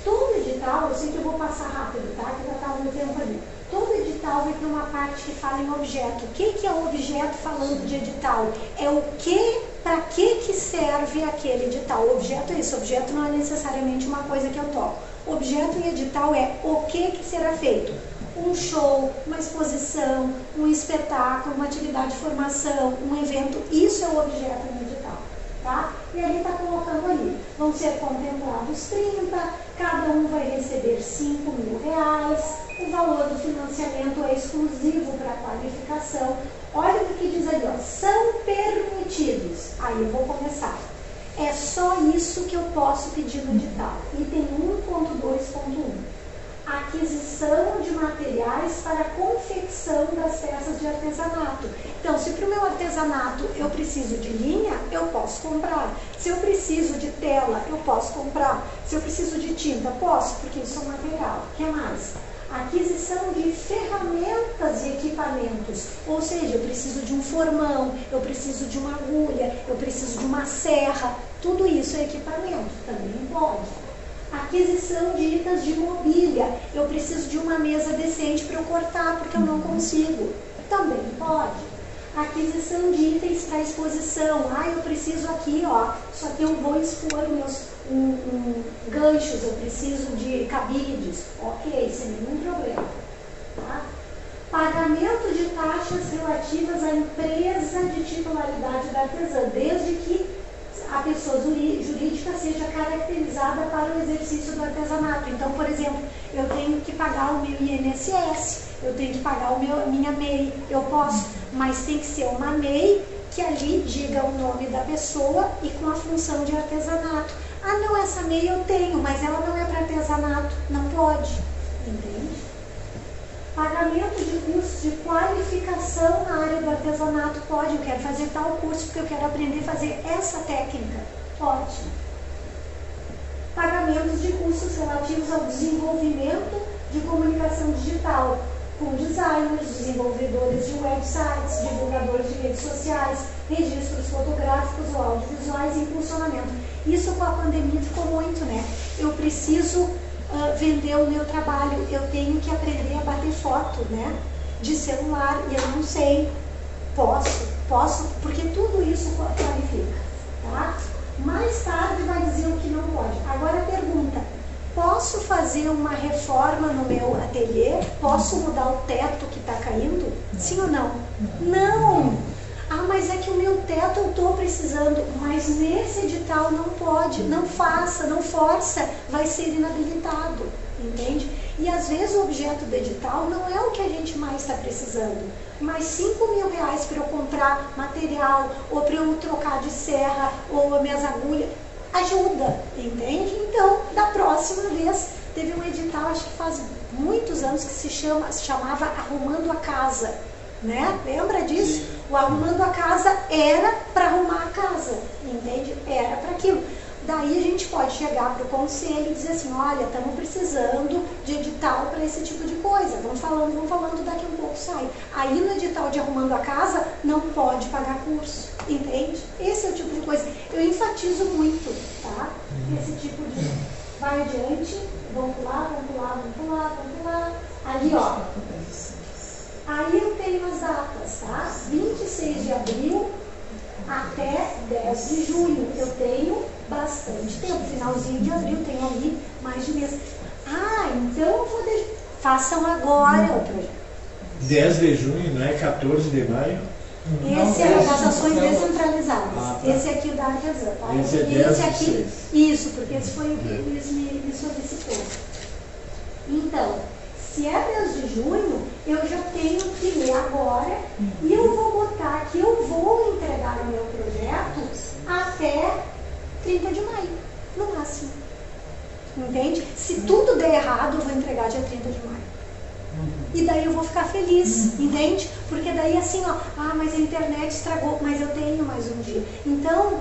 Todo edital, eu sei que eu vou passar rápido, tá? Que já está no tempo ali. Todo edital vai ter uma parte que fala em objeto. O que, que é o objeto falando de edital? É o que, para que, que serve aquele edital. O objeto é isso. O objeto não é necessariamente uma coisa que eu toco. Objeto em edital é o que, que será feito. Um show, uma exposição, um espetáculo, uma atividade de formação, um evento. Isso é o objeto em edital. Tá? E ali está colocando ali. Vão ser contemplados 30, cada um vai receber 5 mil reais. O valor do financiamento é exclusivo para qualificação. Olha o que diz ali, ó, são permitidos. Aí eu vou começar. É só isso que eu posso pedir no edital. Item 1.2.1. Aquisição de materiais para confecção das peças de artesanato. Então, se para o meu artesanato eu preciso de linha, eu posso comprar. Se eu preciso de tela, eu posso comprar. Se eu preciso de tinta, posso, porque isso é um material. O que mais? aquisição de ferramentas e equipamentos. Ou seja, eu preciso de um formão, eu preciso de uma agulha, eu preciso de uma serra. Tudo isso é equipamento, também pode. Aquisição de itens de mobília. Eu preciso de uma mesa decente para eu cortar, porque eu não consigo. Também pode aquisição de itens para exposição. Ah, eu preciso aqui, ó, só que eu vou expor meus um, um, ganchos, eu preciso de cabides. Ok, sem nenhum problema. Tá? Pagamento de taxas relativas à empresa de titularidade da artesã, desde que a pessoa jurídica seja caracterizada para o exercício do artesanato. Então, por exemplo, eu tenho que pagar o meu INSS, eu tenho que pagar o meu, minha MEI, eu posso, mas tem que ser uma MEI que ali diga o nome da pessoa e com a função de artesanato. Ah, não, essa MEI eu tenho, mas ela não é para artesanato, não pode. Pagamento de curso de qualificação na área do artesanato. Pode, eu quero fazer tal curso porque eu quero aprender a fazer essa técnica. Pode. Pagamentos de cursos relativos ao desenvolvimento de comunicação digital, com designers, desenvolvedores de websites, divulgadores de redes sociais, registros fotográficos ou audiovisuais e funcionamento. Isso com a pandemia ficou muito, né? Eu preciso uh, vender o meu trabalho, eu tenho que aprender a bater foto, né? De celular, e eu não sei. Posso, posso, porque tudo isso qualifica, tá? Mais tarde vai dizer o que não pode. Agora pergunta, posso fazer uma reforma no meu ateliê? Posso mudar o teto que está caindo? Sim ou não? Não! Ah, mas é que o meu teto eu estou precisando, mas nesse edital não pode, não faça, não força, vai ser inabilitado, entende? E às vezes o objeto do edital não é o que a gente mais está precisando, mas 5 mil reais para eu comprar material, ou para eu trocar de serra, ou as minhas agulhas, ajuda, entende? Então, da próxima vez, teve um edital, acho que faz muitos anos, que se, chama, se chamava Arrumando a Casa, né? Lembra disso? O arrumando a casa era para arrumar a casa, entende? Era para aquilo. Daí a gente pode chegar para o conselho e dizer assim, olha, estamos precisando de edital para esse tipo de coisa. Vamos falando, vamos falando, daqui a um pouco sai. Aí no edital de arrumando a casa, não pode pagar curso, entende? Esse é o tipo de coisa. Eu enfatizo muito, tá? Esse tipo de... Vai adiante, vamos pular, vamos pular, vamos pular, vamos pular. Ali, ó. Aí eu tenho as datas, tá? 26 de abril até 10 de junho. Eu tenho bastante tempo. Finalzinho de abril, tenho ali mais de mês. Ah, então eu vou deixar. Façam agora o projeto. 10 de junho, não é 14 de maio? Esse é das ações descentralizadas. Ah, tá. Esse aqui é o da artesã. Tá? Esse é 10 esse aqui, Isso, porque esse foi o que o Luiz me, me solicitou. Então, se é mês de junho, eu já tenho que ler agora e eu vou botar que eu vou entregar o meu projeto até 30 de maio, no máximo. Entende? Se tudo der errado, eu vou entregar dia 30 de maio. E daí eu vou ficar feliz, entende? Porque daí assim, ó, ah, mas a internet estragou, mas eu tenho mais um dia. Então,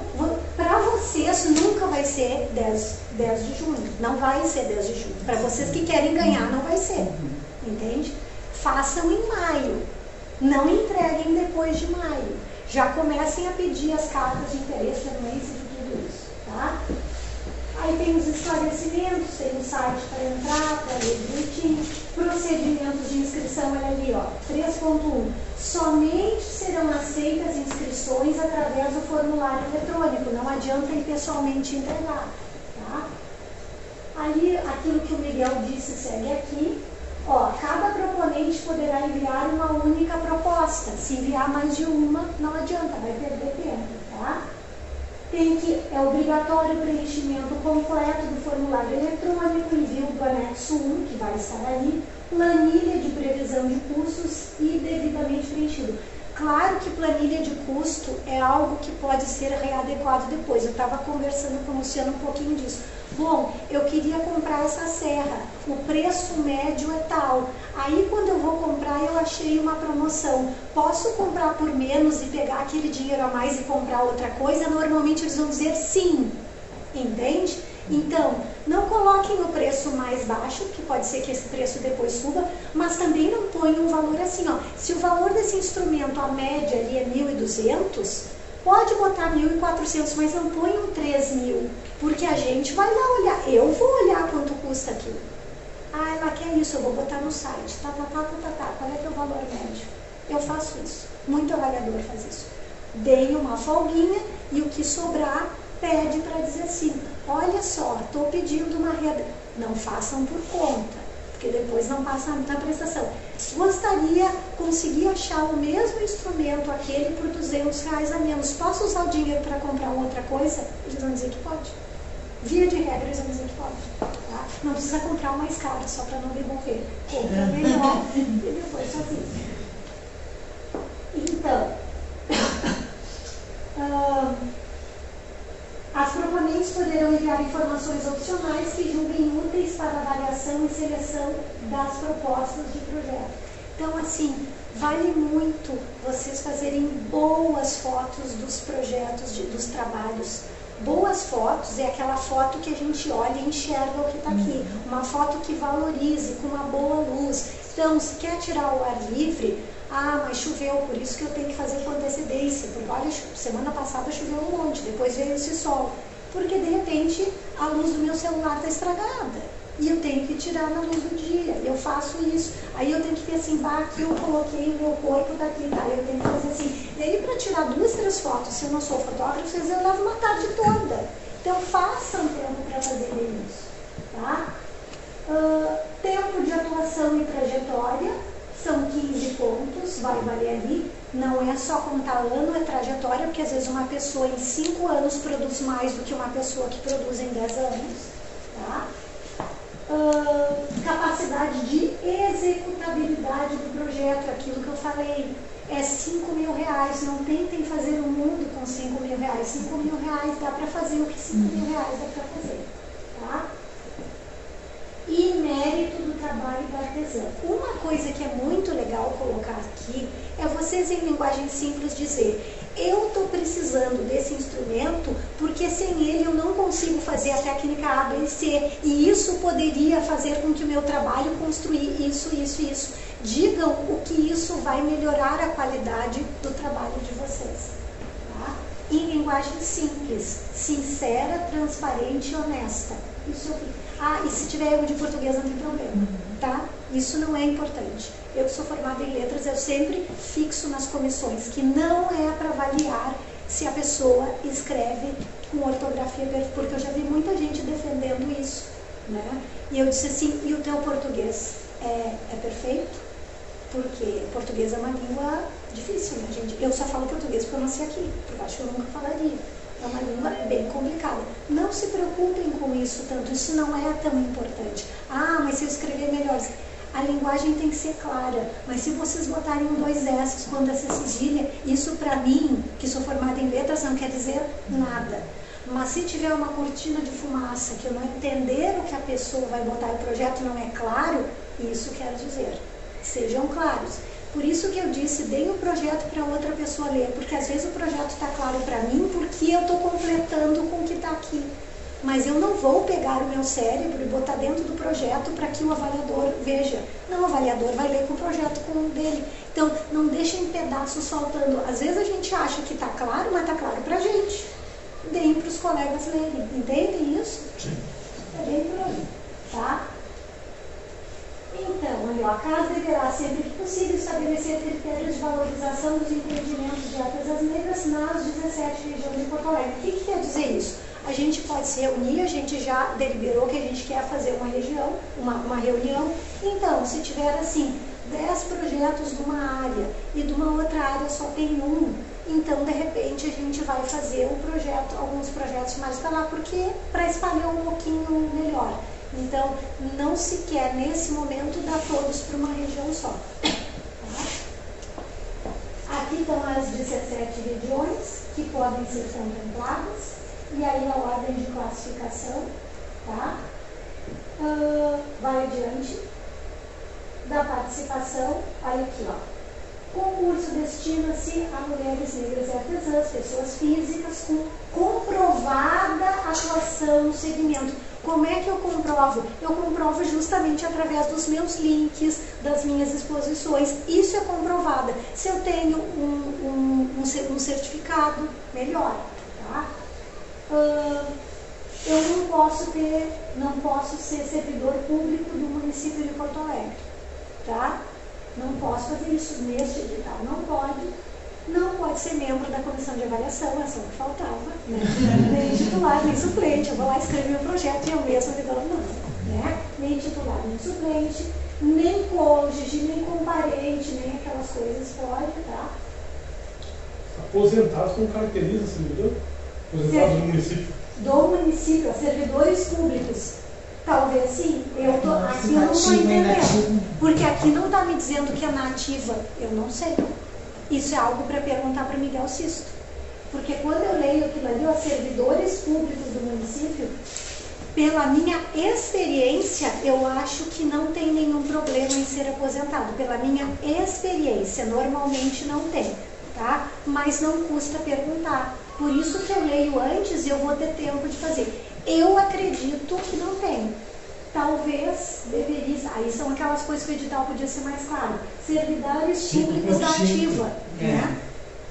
para vocês nunca vai ser 10, 10 de junho. Não vai ser 10 de junho. Para vocês que querem ganhar, não vai ser. Entende? Façam em maio. Não entreguem depois de maio. Já comecem a pedir as cartas de interesse anuência de tudo isso, tá? Aí tem os esclarecimentos, tem o site para entrar, para ler direitinho. Procedimentos de inscrição, olha ali, ó, 3.1. Somente serão aceitas inscrições através do formulário eletrônico, não adianta ir pessoalmente entregar. Tá? Ali, aquilo que o Miguel disse segue aqui. Ó, cada proponente poderá enviar uma única proposta. Se enviar mais de uma, não adianta, vai perder tempo, tá? Tem que, é obrigatório o preenchimento completo do formulário eletrônico, envio do anexo 1, que vai estar ali, planilha de previsão de custos e devidamente preenchido. Claro que planilha de custo é algo que pode ser readequado depois. Eu estava conversando com o Luciano um pouquinho disso. Bom, eu queria comprar essa serra, o preço médio é tal. Aí quando eu vou comprar, eu achei uma promoção. Posso comprar por menos e pegar aquele dinheiro a mais e comprar outra coisa? Normalmente eles vão dizer sim. Entende? Então, não coloquem o preço mais baixo, que pode ser que esse preço depois suba, mas também não ponham um valor assim, ó. Se o valor desse instrumento, a média ali é 1.200, pode botar 1.400, mas não ponham 3.000, porque a gente vai lá olhar. Eu vou olhar quanto custa aquilo. Ah, ela quer isso, eu vou botar no site. Tá, tá, tá, tá, tá, tá. Qual é é o valor médio? Eu faço isso. Muito avaliador faz isso. Deem uma folguinha e o que sobrar pede para dizer assim, olha só, estou pedindo uma renda. Não façam por conta, porque depois não passa na prestação. Gostaria, conseguir achar o mesmo instrumento, aquele por 200 reais a menos. Posso usar o dinheiro para comprar outra coisa? Eles vão dizer que pode. Via de regra, eles vão dizer que pode. Tá? Não precisa comprar o mais caro, só para não devolver. Compra melhor [LAUGHS] e depois sozinho. Então, As proponentes poderão enviar informações opcionais que julguem úteis para avaliação e seleção das propostas de projeto. Então, assim, vale muito vocês fazerem boas fotos dos projetos, de, dos trabalhos. Boas fotos é aquela foto que a gente olha e enxerga o que está aqui. Uma foto que valorize, com uma boa luz. Então, se quer tirar o ar livre, ah, mas choveu, por isso que eu tenho que fazer com antecedência. Porque olha, semana passada choveu um monte, depois veio esse sol. Porque de repente a luz do meu celular está estragada. E eu tenho que tirar na luz do dia. Eu faço isso. Aí eu tenho que ver assim, bah, aqui eu coloquei o meu corpo daqui, tá? Eu tenho que fazer assim. E aí para tirar duas, três fotos, se eu não sou fotógrafo, eu levo uma tarde toda. Então façam tempo para fazer isso. Tá? Uh, tempo de atuação e trajetória são 15 pontos, vai valer ali. Não é só contar ano, é trajetória, porque às vezes uma pessoa em 5 anos produz mais do que uma pessoa que produz em 10 anos. Tá? Uh, capacidade de executabilidade do projeto, aquilo que eu falei. É 5 mil reais, não tentem fazer o um mundo com 5 mil reais. 5 mil reais dá para fazer o que 5 mil reais dá para fazer. E mérito do trabalho do artesão. Uma coisa que é muito legal colocar aqui é vocês, em linguagem simples, dizer: eu estou precisando desse instrumento porque sem ele eu não consigo fazer a técnica A, B e C. E isso poderia fazer com que o meu trabalho construir isso, isso e isso. Digam o que isso vai melhorar a qualidade do trabalho de vocês. Tá? Em linguagem simples, sincera, transparente e honesta. Isso aqui. Ah, e se tiver erro de português não tem problema, tá? Isso não é importante. Eu que sou formada em letras, eu sempre fixo nas comissões que não é para avaliar se a pessoa escreve com ortografia perfeita, porque eu já vi muita gente defendendo isso, né? E eu disse assim, e o teu português é, é perfeito? Porque português é uma língua difícil, né, gente? Eu só falo português porque eu nasci aqui, porque eu acho que eu nunca falaria. É uma língua bem complicada. Não se preocupem com isso tanto, isso não é tão importante. Ah, mas se eu escrever melhor. A linguagem tem que ser clara, mas se vocês botarem dois S quando essa cedilha, isso para mim, que sou formada em letras, não quer dizer nada. Mas se tiver uma cortina de fumaça que eu não entender o que a pessoa vai botar o projeto não é claro, isso quer dizer. Sejam claros. Por isso que eu disse, deem o projeto para outra pessoa ler, porque às vezes o projeto está claro para mim porque eu estou completando com o que está aqui. Mas eu não vou pegar o meu cérebro e botar dentro do projeto para que o avaliador veja. Não, o avaliador vai ler com o projeto com o dele. Então, não deixem pedaços faltando. Às vezes a gente acha que está claro, mas está claro para a gente. Deem para os colegas lerem. Entendem isso? Sim. É bem por aí. Tá? Ó, a casa deverá, sempre que possível, estabelecer critérios de valorização dos empreendimentos de artesãs negras nas 17 regiões de Porto Alegre. O que, que quer dizer isso? A gente pode se reunir, a gente já deliberou que a gente quer fazer uma região, uma, uma reunião. Então, se tiver assim, 10 projetos de uma área e de uma outra área só tem um, então de repente a gente vai fazer um projeto, alguns projetos mais para lá, porque para espalhar um pouquinho melhor. Então, não se quer, nesse momento, dar todos para uma região só. Tá? Aqui estão as 17 regiões que podem ser contempladas, e aí a ordem de classificação. Tá? Uh, vai adiante. Da participação, aí aqui, ó. Concurso destina-se a mulheres negras e artesãs, pessoas físicas com comprovada atuação no segmento como é que eu comprovo? Eu comprovo justamente através dos meus links, das minhas exposições. Isso é comprovado. Se eu tenho um, um, um certificado, melhor. Tá? Uh, eu não posso ter, não posso ser servidor público do município de Porto Alegre. Tá? Não posso fazer isso neste edital. Não pode não pode ser membro da comissão de avaliação, é só o que faltava, né? nem titular, nem suplente. Eu vou lá escrever o projeto e eu mesmo me dou não. Né? Nem titular, nem suplente, nem cônjuge, nem comparente, nem aquelas coisas pode, tá? Aposentados como caracteriza servidor? Aposentados do município? Do município, servidores públicos. Talvez sim. Eu tô, aqui eu não estou entendendo. Porque aqui não está me dizendo que é nativa. Eu não sei. Isso é algo para perguntar para Miguel Sisto. Porque quando eu leio aquilo ali, os servidores públicos do município, pela minha experiência, eu acho que não tem nenhum problema em ser aposentado. Pela minha experiência, normalmente não tem, tá? Mas não custa perguntar. Por isso que eu leio antes e eu vou ter tempo de fazer. Eu acredito que não tem. Talvez deveria. Aí são aquelas coisas que o edital podia ser mais claro. Servidores públicos da ativa. Né?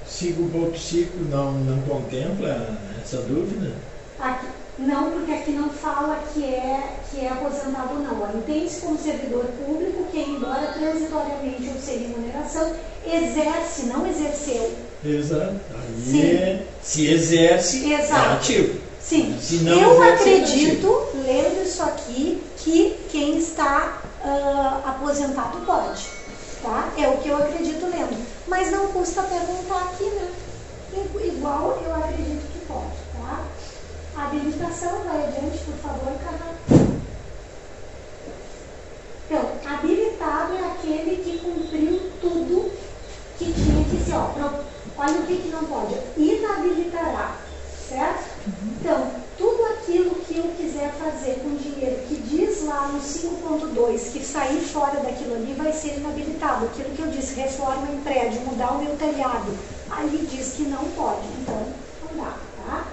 5.5 não, não contempla essa dúvida? Aqui, não, porque aqui não fala que é, que é aposentado ou não. Entende-se como servidor público que, embora transitoriamente ou sem remuneração, exerce, não exerceu. Exato. Aí Sim. é, se exerce, é Exato. ativo. Sim, Se não eu é acredito, lendo isso aqui, que quem está ah, aposentado pode. Tá? É o que eu acredito lendo. Mas não custa perguntar aqui, né? Igual eu acredito que pode. Tá? A habilitação, vai adiante, por favor, Carla. Então, habilitado é aquele que cumpriu tudo que tinha que ser. Ó, olha o que, que não pode. Inabilitará. Certo? Então, tudo aquilo que eu quiser fazer com dinheiro lá no 5.2 que sair fora daquilo ali vai ser inabilitado. Aquilo que eu disse, reforma em prédio, mudar o meu telhado, ali diz que não pode. Então, não dá, tá?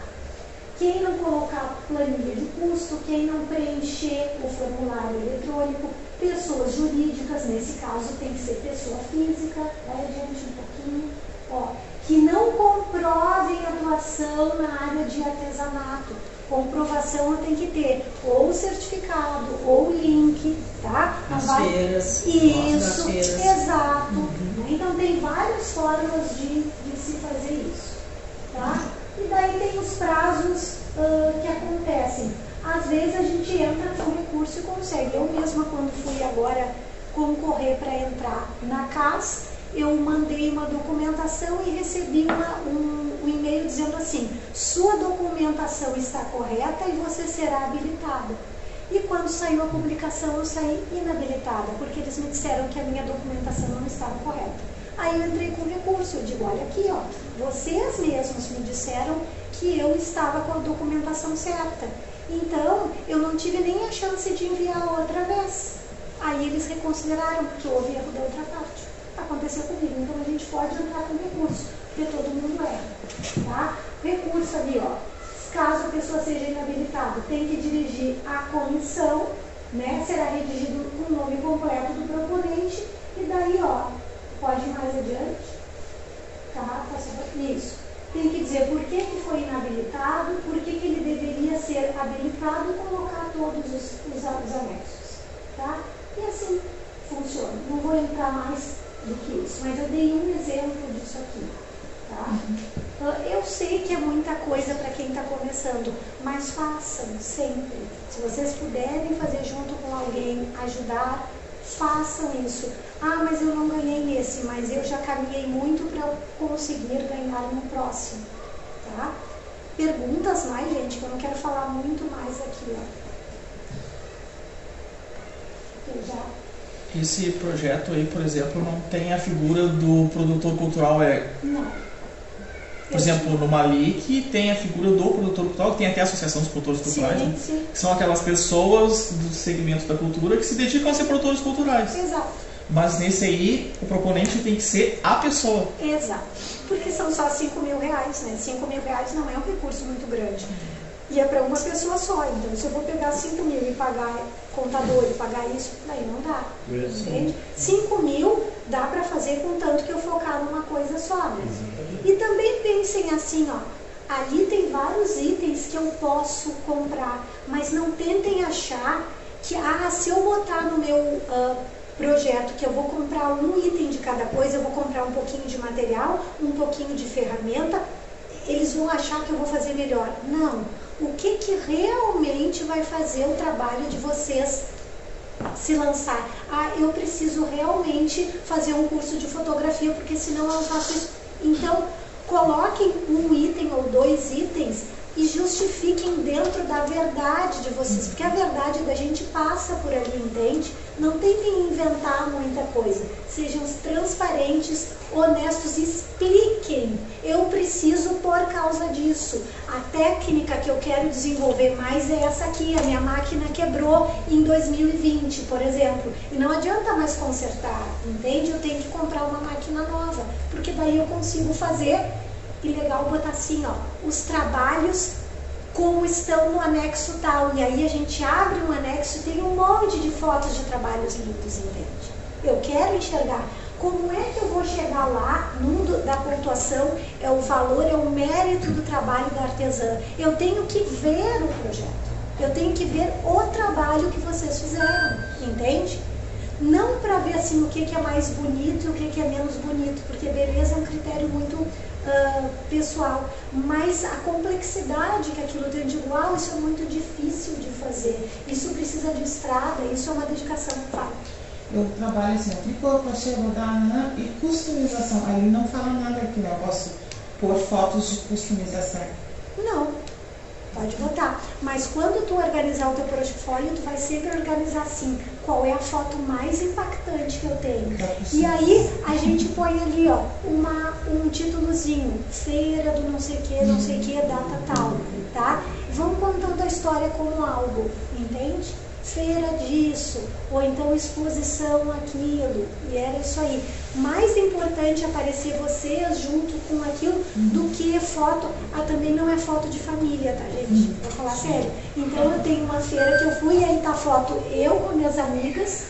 Quem não colocar planilha de custo, quem não preencher o formulário eletrônico, pessoas jurídicas, nesse caso tem que ser pessoa física, vai adiante um pouquinho, ó, que não comprovem atuação na área de artesanato. Comprovação eu tenho que ter ou certificado ou link, tá? Não As vai- feiras, isso, exato. né? Então tem várias formas de, de se fazer isso. Tá? E daí tem os prazos ah, que acontecem. Às vezes a gente entra com recurso e consegue. Eu mesma, quando fui agora concorrer para entrar na CAS, eu mandei uma documentação e recebi uma- um, um e-mail dizendo assim: sua documentação está correta e você será habilitada. E quando saiu a publicação, eu saí inabilitada, porque eles me disseram que a minha documentação não estava correta. Aí eu entrei com recurso, eu digo, olha aqui, ó, vocês mesmos me disseram que eu estava com a documentação certa. Então, eu não tive nem a chance de enviar outra vez. Aí eles reconsideraram, porque houve erro da outra parte. Aconteceu comigo, então a gente pode entrar com recurso, porque todo mundo erra. Tá? Recurso ali, ó. Caso a pessoa seja inabilitada, tem que dirigir à comissão, né? Será redigido o nome completo do proponente, e daí, ó, pode ir mais adiante. Tá? Faça isso. Tem que dizer por que, que foi inabilitado, por que, que ele deveria ser habilitado e colocar todos os, os, os anexos. Tá? E assim funciona. Não vou entrar mais do que isso, mas eu dei um exemplo disso aqui. Tá? Então, Eu sei que é muita coisa para quem está começando, mas façam sempre. Se vocês puderem fazer junto com alguém, ajudar, façam isso. Ah, mas eu não ganhei nesse, mas eu já caminhei muito para conseguir ganhar no próximo. Tá? Perguntas mais, gente, que eu não quero falar muito mais aqui. Ó. Eu já Esse projeto aí, por exemplo, não tem a figura do produtor cultural. É, Não. por exemplo, no Malik tem a figura do produtor cultural, que tem até a Associação dos Produtores Culturais, Sim, né? sim. que são aquelas pessoas do segmento da cultura que se dedicam a ser produtores culturais. Exato. Mas nesse aí, o proponente tem que ser a pessoa. Exato. Porque são só 5 mil reais, né? 5 mil reais não é um recurso muito grande. E é para uma pessoa só. Então, se eu vou pegar 5 mil e pagar contador e pagar isso, daí não dá. Entende? 5 mil dá para fazer com tanto que eu focar numa coisa só. Né? E também pensem assim, ó. Ali tem vários itens que eu posso comprar, mas não tentem achar que, ah, se eu botar no meu ah, projeto que eu vou comprar um item de cada coisa, eu vou comprar um pouquinho de material, um pouquinho de ferramenta, eles vão achar que eu vou fazer melhor. Não. O que, que realmente vai fazer o trabalho de vocês se lançar? Ah, eu preciso realmente fazer um curso de fotografia, porque senão eu faço isso. Então, coloquem um item ou dois itens e justifiquem dentro da verdade de vocês, porque a verdade da gente passa por ali, entende? Não tentem inventar muita coisa. Sejam transparentes, honestos, expliquem. Eu preciso por causa disso. A técnica que eu quero desenvolver mais é essa aqui. A minha máquina quebrou em 2020, por exemplo. E não adianta mais consertar, entende? Eu tenho que comprar uma máquina nova, porque daí eu consigo fazer e legal botar assim, ó, os trabalhos como estão no anexo tal. E aí a gente abre um anexo e tem um monte de fotos de trabalhos lindos, entende? Eu quero enxergar. Como é que eu vou chegar lá, num da pontuação, é o valor, é o mérito do trabalho da artesã. Eu tenho que ver o projeto. Eu tenho que ver o trabalho que vocês fizeram, entende? Não para ver assim o que, que é mais bonito e o que, que é menos bonito, porque beleza é um critério muito uh, pessoal, mas a complexidade que aquilo tem de igual, isso é muito difícil de fazer. Isso precisa de estrada, isso é uma dedicação. Fala. Eu trabalho assim, crochê, bordar e customização. Aí ele não fala nada aqui, né? Eu posso pôr fotos de customização. Não, pode botar. Mas quando tu organizar o teu portfólio, tu vai sempre organizar assim, qual é a foto mais impactante que eu tenho. E aí a gente põe ali, ó, uma, um títulozinho, feira do não sei que, não sei que, data tal, tá? Vamos contando a história como algo, entende? Feira disso, ou então exposição aquilo, e era isso aí. Mais importante aparecer vocês junto com aquilo do que foto. Ah, também não é foto de família, tá, gente? Vou falar sério. Então eu tenho uma feira que eu fui e aí tá foto eu com minhas amigas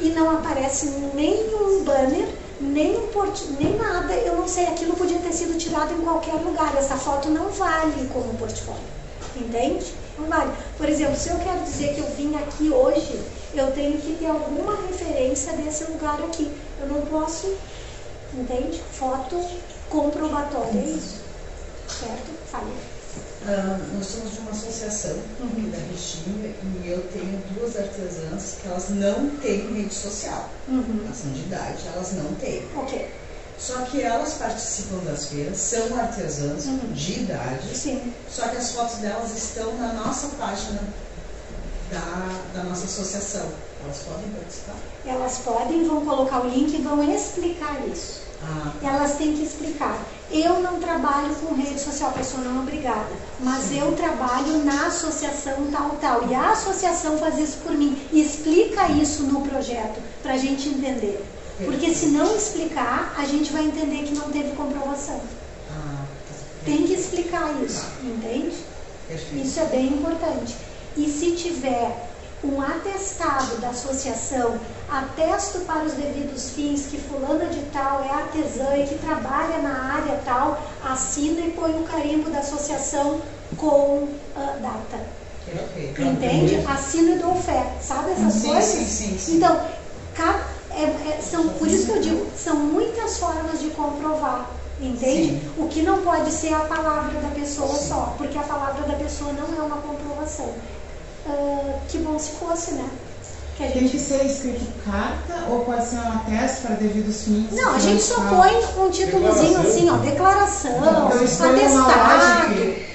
e não aparece nenhum banner, nem um port... nem nada. Eu não sei, aquilo podia ter sido tirado em qualquer lugar. Essa foto não vale como portfólio. Entende? Não vale. Por exemplo, se eu quero dizer que eu vim aqui hoje, eu tenho que ter alguma referência desse lugar aqui. Eu não posso, entende? Foto comprobatória, é isso. Certo? Fale. Ah, nós somos de uma associação Uhum. da Restinga e eu tenho duas artesãs que elas não têm rede social. Uhum. Elas são de idade, elas não têm. Ok. Só que elas participam das feiras, são artesãs Uhum. de idade, Sim. só que as fotos delas estão na nossa página da, da nossa associação. Elas podem participar? Elas podem, vão colocar o link e vão explicar isso. Ah, Elas têm que explicar. Eu não trabalho com rede social, pessoa não obrigada, mas eu trabalho na associação tal, tal. E a associação faz isso por mim. E explica isso no projeto, para a gente entender. Porque se não explicar, a gente vai entender que não teve comprovação. ah, Tem que explicar isso, entende? perfeito. Isso é bem importante. E se tiver um atestado da associação, atesto para os devidos fins que fulana de tal é artesã e que trabalha na área tal, assina e põe o carimbo da associação com ah, data. Entende? Assino e dou fé. Sabe essas Sim, coisas? sim, sim, sim. Então, é- é- são, por isso que eu digo, são muitas formas de comprovar. Entende? Sim. O que não pode ser a palavra da pessoa Sim. só, porque a palavra da pessoa não é uma comprovação. Ah, que bom se fosse, né? Que a Tem que gente... ser escrito carta ou pode ser um atesto para devidos fins? Não, a gente só põe um títulozinho assim, ó, declaração, uma atestado.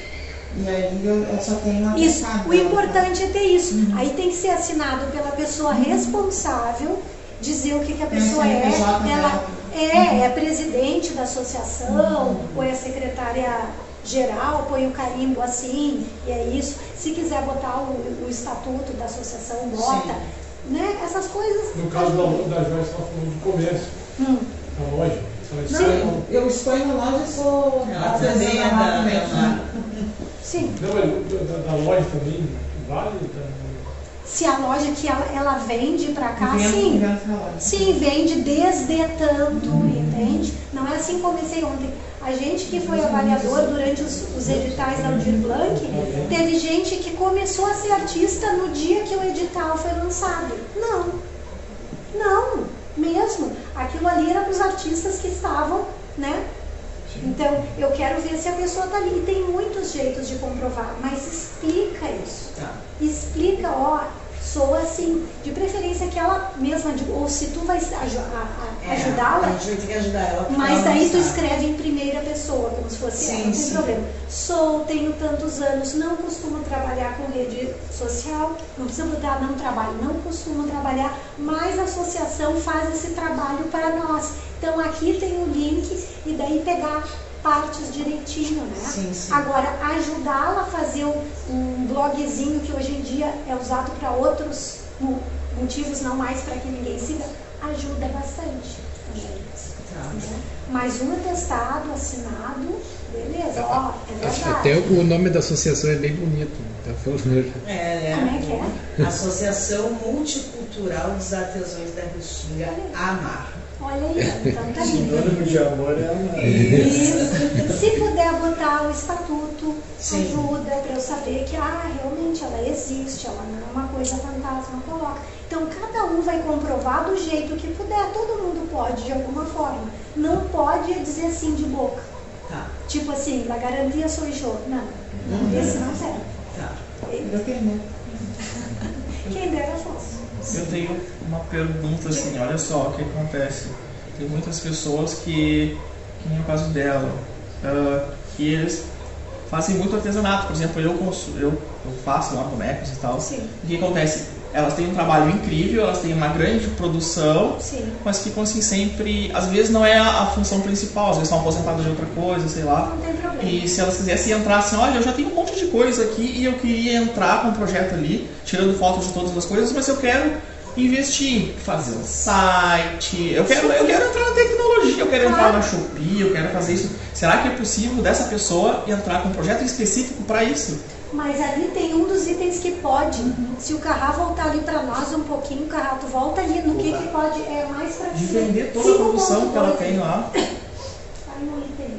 E aí eu, só tenho Isso, o importante é ter isso. Uhum. Aí tem que ser assinado pela pessoa responsável, dizer o que, que a pessoa é. Ela é, é presidente da associação, ou é secretária geral, põe o carimbo assim, e é isso. Se quiser botar o, o estatuto da associação, bota. Né? Essas coisas. No caso da, da Joyce, ela falou de comércio, Hum. da loja. Não, eu exponho na loja e sou Ela artesã também Sim. Não, mas da, da loja também vale? Da- Se a loja que ela, ela vende pra cá, Vendo- sim. vendo. Sim, vende desde tanto, entende? Não é assim comecei ontem. A gente que foi avaliador durante os, os editais da Aldir Blanc, teve gente que começou a ser artista no dia que o edital foi lançado. Não, não, mesmo. Aquilo ali era para os artistas que estavam, né? Então, eu quero ver se a pessoa está ali. E tem muitos jeitos de comprovar, mas explica isso. Tá. Explica, ó, sou assim, de preferência que ela mesma, ou se tu vai É, ajudá-la, A gente vai ter que ajudar ela. mas daí tu escreve em primeira pessoa, como se fosse Sim, ela, não tem problema. Sou, tenho tantos anos, não costumo trabalhar com rede social, não precisa botar não trabalho, não costumo trabalhar, mas a associação faz esse trabalho para nós. Então aqui tem o link e daí pegar partes direitinho, né? Sim, sim. Agora, ajudá-la a fazer um, um blogzinho que hoje em dia é usado para outros mo- motivos, não mais para que ninguém siga, ajuda bastante também. Tá. né? Mas um atestado assinado, beleza, ó, é Acho que verdade. Até o nome da associação é bem bonito. Tá falando. [LAUGHS] É, né? Como é que é? Associação Multicultural dos Artesãos da Restinga, AMAR. Olha aí, então tá lindo. De amor é amar. Isso. Se puder botar o estatuto, Sim. ajuda para eu saber que ah, realmente ela existe, ela não é uma coisa fantasma, coloca. Então cada um vai comprovar do jeito que puder, todo mundo pode de alguma forma. Não pode dizer assim de boca. Tá, Tipo assim, la garantia sou eu. Não, esse não serve. tá. Eu pergunto. Quem dera fosse. Eu tenho uma pergunta assim, olha só o que acontece. Tem muitas pessoas que, que nem o caso dela, ah, que eles fazem muito artesanato. Por exemplo, eu, eu, eu faço lá bonecos e tal. Sim, O que acontece? Elas têm um trabalho incrível, elas têm uma grande produção, sim. mas ficam assim sempre. Às vezes não é a, a função principal, às vezes estão aposentadas de outra coisa, sei lá. Não tem problema. E se elas quisessem entrar assim, olha, eu já tenho um monte de coisa aqui e eu queria entrar com um projeto ali, tirando fotos de todas as coisas, mas eu quero investir em fazer um site, eu quero, eu quero entrar na tecnologia, eu quero entrar na Shopee, eu quero fazer isso. Será que é possível dessa pessoa entrar com um projeto específico para isso? Mas ali tem um dos itens que pode. Se o Carrá voltar ali para nós um pouquinho, o Carrá, tu volta ali no que, que pode. É mais para De vender toda a produção que ela tem lá. [COUGHS] Aí no item.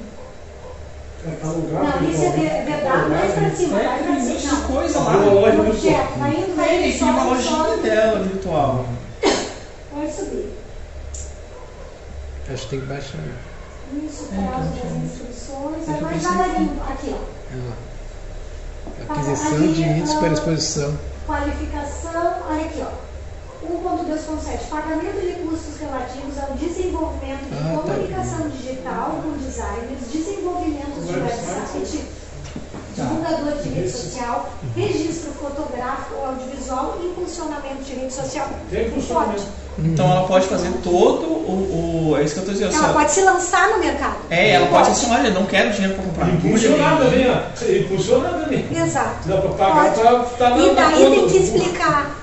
É para lugar. Não, isso é ver- é verdade, mais para cima, É, vai monte cima. de coisa Uma lá. loja No virtual. Tem, tem uma lojinha dela virtual. Vai subir. Acho que tem que baixar. Isso, É, prazo então, das instruções. é Vai devagarinho. Aqui, ó. Aquisição de itens para exposição. Qualificação, olha aqui, ó. 1.2.7. Pagamento de custos relativos ao desenvolvimento de Ah, tá. comunicação digital com designers, desenvolvimento de website, divulgador de rede social, registro fotográfico ou audiovisual e funcionamento de rede social. Tem funcionamento. Então ela pode fazer todo o. o é isso que eu tô dizendo. Ela só- pode se lançar no mercado. É, ela pode assim, olha, não quero dinheiro para comprar Impulsionar agulha, também, ó. Impulsionar também. Exato. Dá para pagar, Pode. tá, tá E daí tem que explicar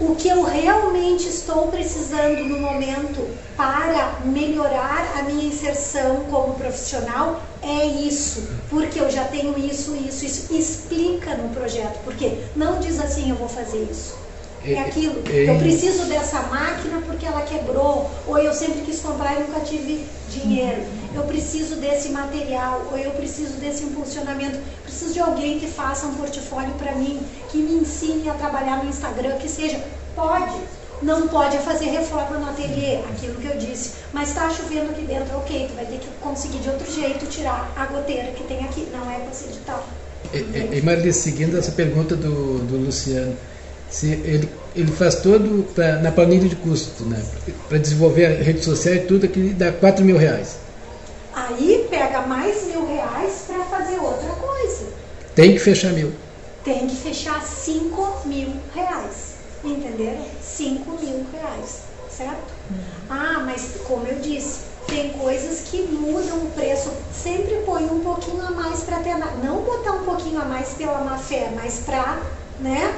o que eu realmente estou precisando no momento para melhorar a minha inserção como profissional é isso, porque eu já tenho isso, isso, isso. Explica no projeto, porque não diz assim eu vou fazer isso. É aquilo. é- Eu preciso dessa máquina porque ela quebrou, ou eu sempre quis comprar e nunca tive dinheiro. Eu preciso desse material, ou eu preciso desse impulsionamento. Preciso de alguém que faça um portfólio para mim, que me ensine a trabalhar no Instagram, que seja. Pode. Não pode é fazer reforma no ateliê, aquilo que eu disse. Mas está chovendo aqui dentro, ok, tu vai ter que conseguir de outro jeito tirar a goteira que tem aqui. Não é esse edital. E, e, e Marli, seguindo essa pergunta do, do Luciano, se ele, ele faz todo pra, na planilha de custo, né? Para desenvolver a rede social e tudo, que dá 4 mil reais. Aí pega mais mil reais para fazer outra coisa. Tem que fechar mil. tem que fechar 5 mil reais. Entenderam? 5 mil reais, certo? Ah, mas como eu disse, tem coisas que mudam o preço. Sempre põe um pouquinho a mais para ter. Não botar um pouquinho a mais pela má fé, mas para, né?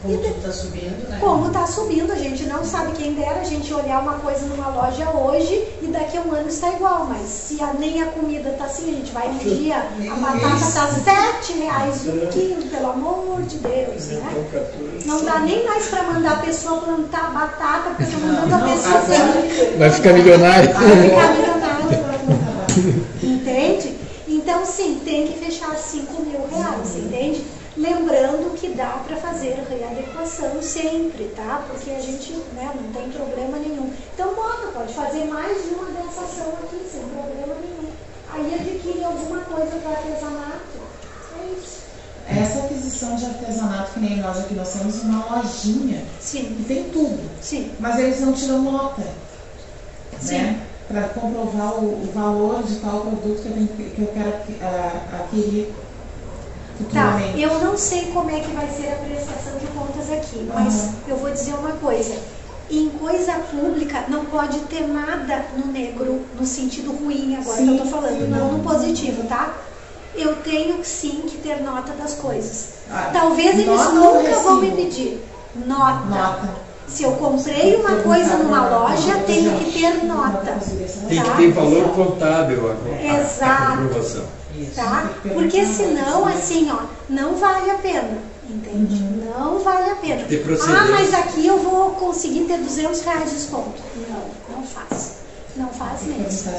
Como tudo tá subindo, né? Como está subindo, a gente não sabe quem dera a gente olhar uma coisa numa loja hoje e daqui a um ano está igual, mas se a- nem a comida está assim, a gente vai um dia, a batata está sete reais um quilo, pelo amor de Deus, né? 14. Não dá nem mais para mandar a pessoa plantar batata, porque eu tô mandando a pessoa plantar. Vai ficar milionário. Vai ficar milionário. Entende? Então, sim, tem que fechar 5 mil reais, entende? Lembrando que dá para fazer readequação sempre, tá? Porque a gente né, não tem problema nenhum. Então, bota, pode fazer mais de uma dessa ação aqui, sem problema nenhum. Aí adquire alguma coisa para artesanato. É isso. Essa aquisição de artesanato, que nem nós aqui, nós temos uma lojinha Sim, que tem tudo, sim, mas eles não tiram nota, Sim. né? Para comprovar o, o valor de tal produto que eu, tenho, que- eu quero ah, adquirir Tá, eu não sei como é que vai ser a prestação de contas aqui, mas Aham. eu vou dizer uma coisa. Em coisa pública não pode ter nada no negro, no sentido ruim agora Sim, que eu tô falando, sim. não no positivo, tá? Eu tenho sim que ter nota das coisas. Ah, Talvez eles nunca vão me pedir. Nota. Nota. Se eu comprei uma coisa numa loja, tenho que ter nota. Tem Tá. que ter valor contábil a, a, a Exato. comprovação. Tá? Porque senão, assim, ó, não vale a pena, entende? Não vale a pena. Ah, mas aqui eu vou conseguir ter 200 reais de desconto. Não, não faz. Não faz mesmo.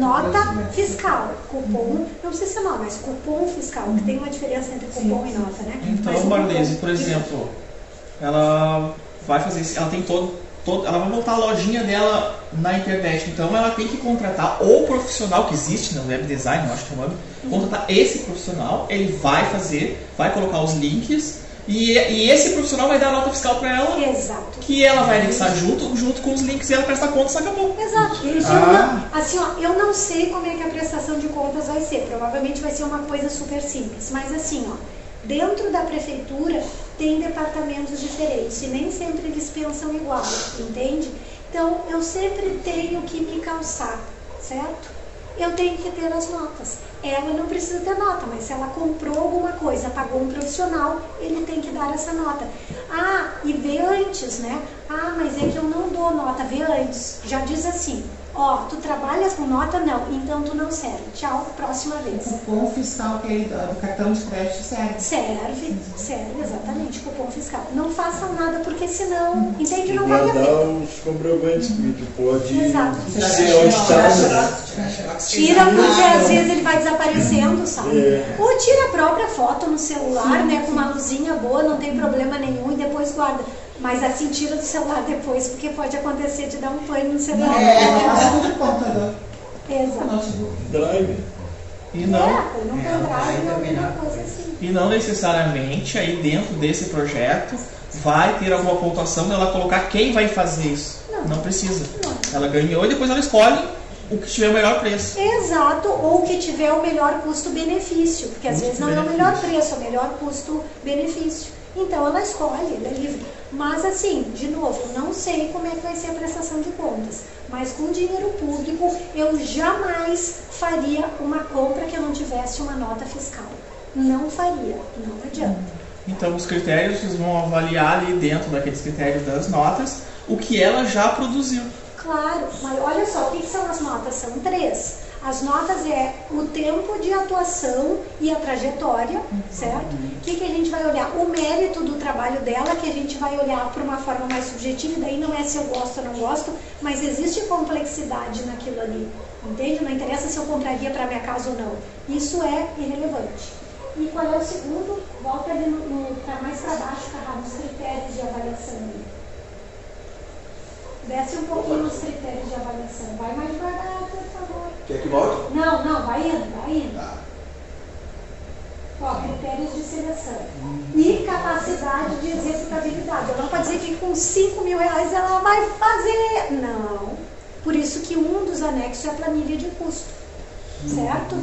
Nota fiscal, cupom, não precisa ser nota, mas cupom fiscal, que tem uma diferença entre cupom e nota, né? Mas Então, Marlese, cupom- por exemplo, ela vai fazer isso, ela tem todo, todo, ela vai montar a lojinha dela na internet, então ela tem que contratar o profissional que existe no web design, eu acho que é o nome, contratar esse profissional, ele vai fazer, vai colocar os links e, e esse profissional vai dar a nota fiscal para ela, Exato. que ela vai anexar junto, junto com os links e ela presta conta e acabou. Exato. Eu Ah. não, assim, ó, eu não sei como é que a prestação de contas vai ser. Provavelmente vai ser uma coisa super simples. Mas assim, ó, dentro da prefeitura tem departamentos diferentes e nem sempre eles pensam igual, entende? Então eu sempre tenho que me calçar, certo? Eu tenho que ter as notas. Ela não precisa ter nota, mas se ela comprou alguma coisa, pagou um profissional, ele tem que dar essa nota. Ah, e vê antes, né? Ah, mas é que eu não dou nota, vê antes. Já diz assim, ó, tu trabalhas com nota? Não, então tu não serve. Tchau, próxima vez. Cupom fiscal que é do cartão de crédito serve. Serve, serve, exatamente, cupom fiscal. Não façam nada, porque senão, entende? Não guardar pena. os comprovantes, porque tu pode Exato. ser onde está. né? Tira porque às vezes ele vai desaparecendo, sabe? É. Ou tira a própria foto no celular, né? Com uma luzinha boa, não tem problema nenhum e depois guarda. Mas assim, tira do celular depois, porque pode acontecer de dar um pane no celular. É, passa no computador, Exato. Drive. E não, É, no pendrive ou alguma coisa assim. E não necessariamente aí dentro desse projeto vai ter alguma pontuação dela colocar quem vai fazer isso. Não. Não precisa. Não. Ela ganhou e depois ela escolhe o que tiver o melhor preço. Exato, ou que tiver o melhor custo-benefício, porque às vezes não é o melhor preço, é o melhor custo-benefício. Então ela escolhe, ela é livre. Mas assim, de novo, não sei como é que vai ser a prestação de contas, mas com dinheiro público eu jamais faria uma compra que eu não tivesse uma nota fiscal. Não faria, não adianta. Então os critérios eles vão avaliar ali dentro daqueles critérios das notas o que ela já produziu. Claro, mas olha só, o que são as notas? São três. As notas é o tempo de atuação e a trajetória, certo? O que, que a gente vai olhar? O mérito do trabalho dela, que a gente vai olhar por uma forma mais subjetiva, e daí não é se eu gosto ou não gosto, mas existe complexidade naquilo ali, entende? Não interessa se eu compraria para minha casa ou não. Isso é irrelevante. E qual é o segundo? Volta ali no, no, mais para baixo, Carrado, os critérios de avaliação. Desce um pouquinho os critérios de avaliação. Vai mais devagar, por favor. Quer que volte? Não, não, vai indo, vai indo. Ó, critérios de seleção. E capacidade de executabilidade. Ela não pode dizer que com 5 mil reais ela vai fazer. Não. Por isso que um dos anexos é a planilha de custo. Certo?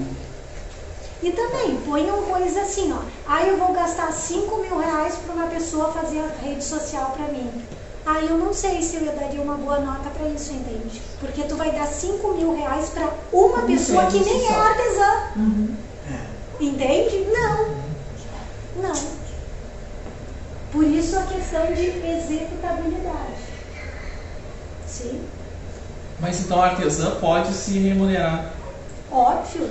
E também ponham coisas assim, ó. Ah, eu vou gastar 5 mil reais para uma pessoa fazer a rede social para mim. Ah, eu não sei se eu daria uma boa nota para isso, entende? Porque tu vai dar 5 mil reais para uma Não pessoa que nem é artesã. Uhum. Entende? Não. Não. Por isso a questão de executabilidade. Sim, Mas então a artesã pode se remunerar. óbvio.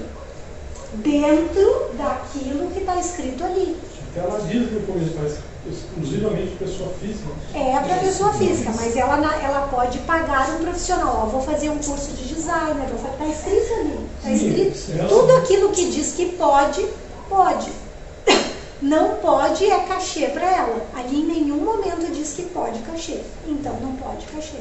Dentro daquilo que está escrito ali. Até ela diz depois, mas exclusivamente pessoa física. É para pessoa física, mas ela, ela pode pagar um profissional. Ó, vou fazer um curso de designer, vou fazer, tá escrito ali. Tá Sim, escrito. sim. Tudo aquilo que diz que pode, pode. [LAUGHS] Não pode é cachê para ela. Ali em nenhum momento diz que pode cachê. Então não pode cachê.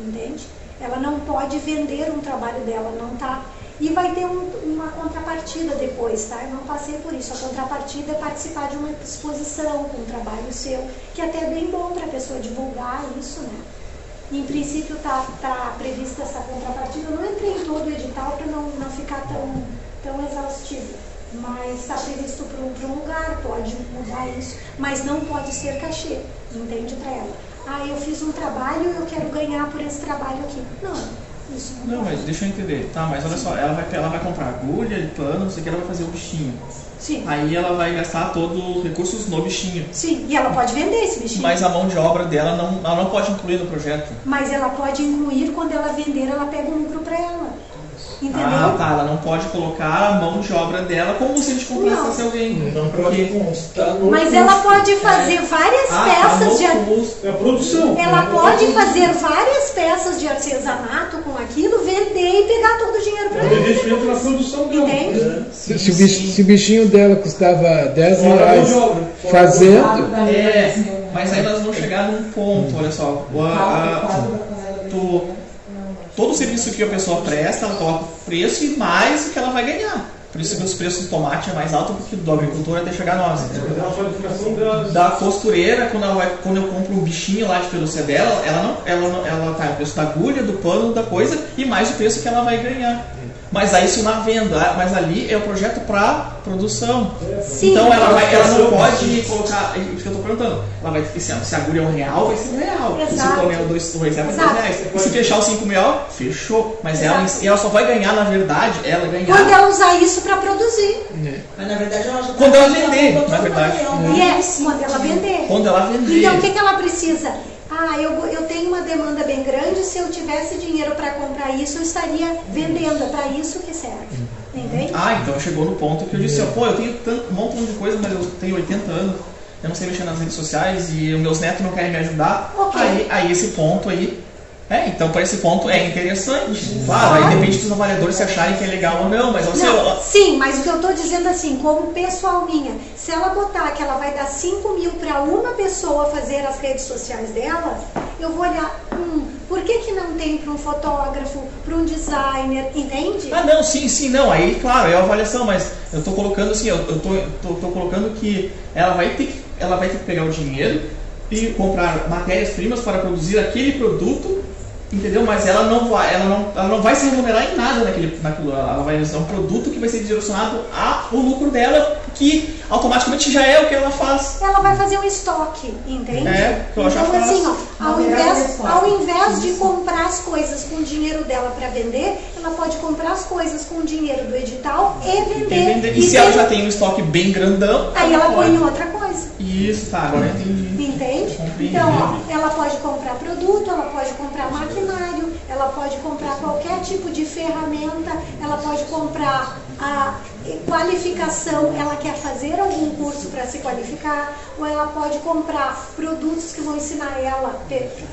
Entende? Ela não pode vender um trabalho dela, não tá. E vai ter um- uma contrapartida depois, tá? Eu não passei por isso. A contrapartida é participar de uma exposição com um trabalho seu, que até é bem bom para a pessoa divulgar isso, né? Em princípio está tá prevista essa contrapartida. Eu não entrei em todo o edital para não, não ficar tão, tão exaustivo. Mas está previsto para um, um lugar, pode mudar isso, mas não pode ser cachê, entende para ela. Ah, eu fiz um trabalho e eu quero ganhar por esse trabalho aqui. Não, isso não, mas deixa eu entender. Tá, mas olha só, ela vai, ela vai comprar agulha, pano, não sei o que, ela vai fazer o bichinho. Sim, Aí ela vai gastar todos os recursos no bichinho. sim, e ela pode vender esse bichinho. Mas a mão de obra dela não, ela não pode incluir no projeto. Mas ela pode incluir quando ela vender, ela pega um lucro para ela. Entendeu? Ah, tá. Ela não pode colocar a mão de obra dela como se a gente comprasse Não. alguém. Não pode constar no Mas ela pode fazer várias Ah, tá peças no de custo. É a produção. Ela né? pode fazer várias peças de artesanato com aquilo, vender e pegar todo o dinheiro para Ela ela. investimento na produção dela. Entende? Se, se o bich- se o bichinho dela custava 10 Fora reais de fazendo, É, mas aí nós vamos chegar num ponto, olha só. O- a- a- tu- todo o serviço que a pessoa presta, ela coloca o preço e mais o que ela vai ganhar. Por isso que os preços do tomate é mais alto do que do agricultor até chegar a nós. entendeu? É. Da costureira, quando, ela vai, quando eu compro um bichinho lá de pelúcia dela, ela não, ela não, ela tá o preço da agulha, do pano, da coisa e mais o preço que ela vai ganhar. Mas aí isso na venda, mas ali é o projeto para produção. Sim. então ela, vai, ela não pode colocar, é isso que eu tô perguntando. Ela vai ter que ser, se a agulha é um real, vai ser um real. Se Exato. o pano é dois, dois reais, vai ser Exato. dois reais. E se fechar os cinco mil, fechou. Mas ela, Exato. ela só vai ganhar, na verdade, ela Quando ganhar ela usar isso para produzir. Mas na verdade ela já tá Quando ela vender, na o verdade. material. Yes, quando ela vender. quando ela vender. Então, o que, que ela precisa? Ah, eu, eu tenho uma demanda bem grande, se eu tivesse dinheiro para comprar isso, eu estaria vendendo. É para isso que serve. Entende? Ah, então chegou no ponto que eu disse, ó, pô, eu tenho tanto, um montão de coisa, mas eu tenho 80 anos, eu não sei mexer nas redes sociais e os meus netos não querem me ajudar. Ok. Aí, aí esse ponto aí. É, então para esse ponto é interessante. Claro, aí depende dos avaliadores se acharem que é legal ou não, mas você. Não, sim, mas o que eu estou dizendo assim, como pessoal minha, se ela botar que ela vai dar 5 mil para uma pessoa fazer as redes sociais dela, eu vou olhar, hum, por que, que não tem para um fotógrafo, para um designer, entende? Ah, não, sim, sim, não. Aí, claro, é a avaliação, mas eu tô colocando assim, eu, tô colocando que ela vai ter que ela vai ter que pegar o dinheiro e comprar matérias-primas para produzir aquele produto, entendeu? Mas ela não vai, ela não, ela não vai se remunerar em nada naquele, naquilo. Ela vai usar um produto que vai ser direcionado ao lucro dela, que automaticamente já é o que ela faz. Ela vai fazer um estoque, entende? É, que eu já então, faço. assim, ó, ao invés, resposta. ao invés de comprar as coisas com o dinheiro dela para vender, ela pode comprar as coisas com o dinheiro do edital e E, vender. vender. e se ela já tem um estoque bem grandão, Aí ela põe pode. em outra coisa. Isso, tá, agora entendi. Entende? Então, ó, ela pode comprar produto, ela pode comprar maquinário, ela pode comprar qualquer tipo de ferramenta, ela pode comprar a qualificação, ela quer fazer algum curso para se qualificar, ou ela pode comprar produtos que vão ensinar ela,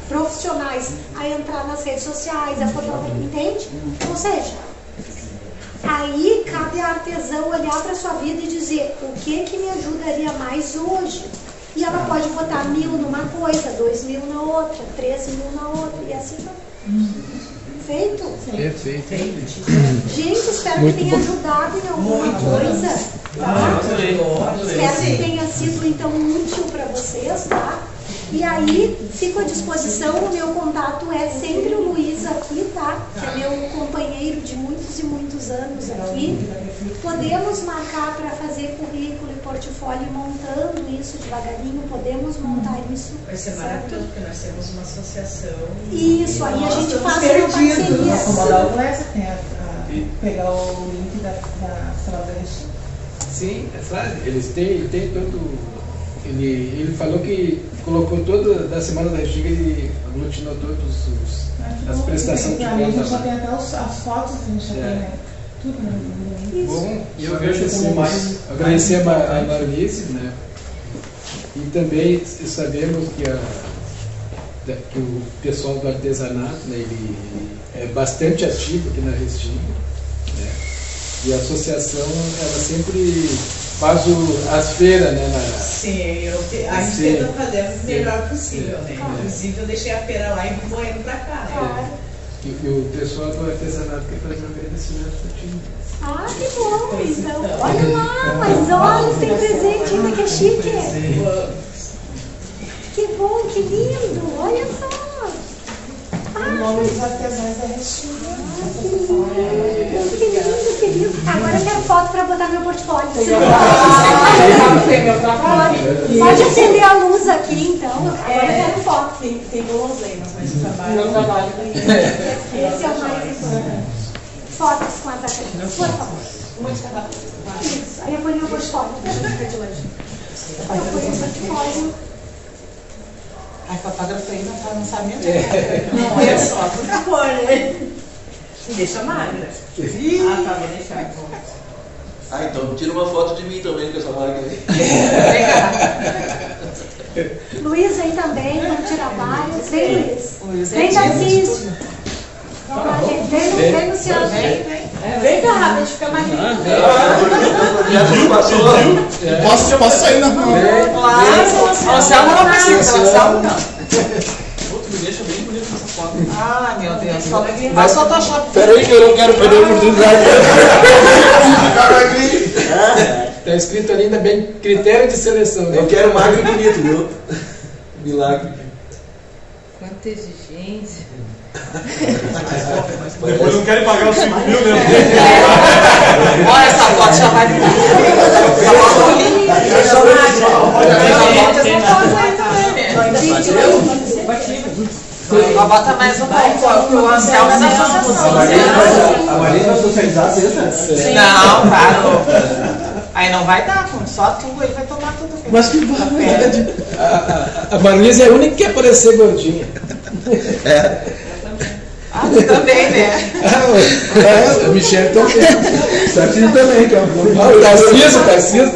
profissionais, a entrar nas redes sociais, a fotografia, entende? Ou seja, Aí cabe a artesão olhar para sua vida e dizer o que que me ajudaria mais hoje. E ela pode botar mil numa coisa, dois mil na outra, três mil na outra, e assim vai. Feito? perfeito. Gente, espero Muito que tenha bom. ajudado em alguma Muito. coisa. Ah, Tá? eu adorei, adorei. Espero que tenha sido então útil para vocês, tá? E aí, fico à disposição, o meu contato é sempre o Luiz aqui, tá? Que é meu companheiro de muitos e muitos anos aqui. Podemos marcar para fazer currículo e portfólio montando isso devagarinho, podemos montar isso. Vai ser maravilhoso, porque nós temos uma associação. Isso, aí a gente faz uma perdidos. parceria. A Comodal Conversa tem a, a- pegar o link da, da sala da Restinga. Sim, é claro, eles têm, ele tem todo. Ele, ele falou que colocou toda da semana da Giga, ele aglutinou todos os. As prestações de A gente já lá. tem até os, as fotos, a gente já É. tem, né? Tudo. Bom, E eu vejo como mais- mais- agradecer mais a, a. Marlice, né? E também sabemos que, a, que o pessoal do artesanato, né, ele, ele é bastante ativo aqui na Restinga, né? E a associação, ela sempre faz o, as feiras, né? na- Sim, eu te- a gente tenta fazer o melhor possível, né? Claro. Inclusive eu deixei a feira lá e vou indo pra cá, né? Claro. E, e o pessoal do artesanato quer fazer um agradecimento para ti. Ah, que bom, então. Olha lá, mas olha, tem presente ainda que é chique. Que bom, que lindo, olha só. Em nome dos artesãos da Restinga. Ah, que lindo, que lindo. Agora eu quero foto para botar no meu portfólio. meu. Pode acender a luz aqui, então. Agora eu quero foto. Tem, tem guloseimas, mas o trabalho. Meu trabalho. Esse é o mais importante. Fotos com as atletas, por favor. Muito. Isso. Aí eu ponho no portfólio. Eu ponho no portfólio. A fotógrafa aí não tá no sabendo. Não, olha só, por favor, né? Deixa magra. Ah, tá, vou deixar. Ah, então tira uma foto de mim também com essa marca aí. Luiz vem também, vamos tirar vários. Vem, Luiz. Luiz é Vem, Tarcísio. Vamos lá, gente. Vem, no- vem, Luciano. Vem cá, rápido, a gente fica mais Ah. Posso, posso sair na rua? Claro, o Anselmo não precisa, o Anselmo não. Foto. Ah, meu Deus, só- faz Photoshop. Peraí que eu não quero perder a oportunidade. Está escrito ali ainda bem critério de seleção. né? Eu quero magro e bonito, viu? Milagre. Quanta exigência. Depois não querem pagar os 5 mil, né? Olha, essa foto já vai Ela bota mais um pouco, o Anselmo é da associação. A Maria vai socializar sexta? Não, claro. Aí não vai dar, só tu aí vai tomar tudo. Mas que barbaridade. A, a, a Marlise é a única que quer parecer gordinha. Ah, tu também, né? Ah, a Michelle também. [LAUGHS] Tarcísio também, que é um Ah, o Tarcísio, o Tarcísio.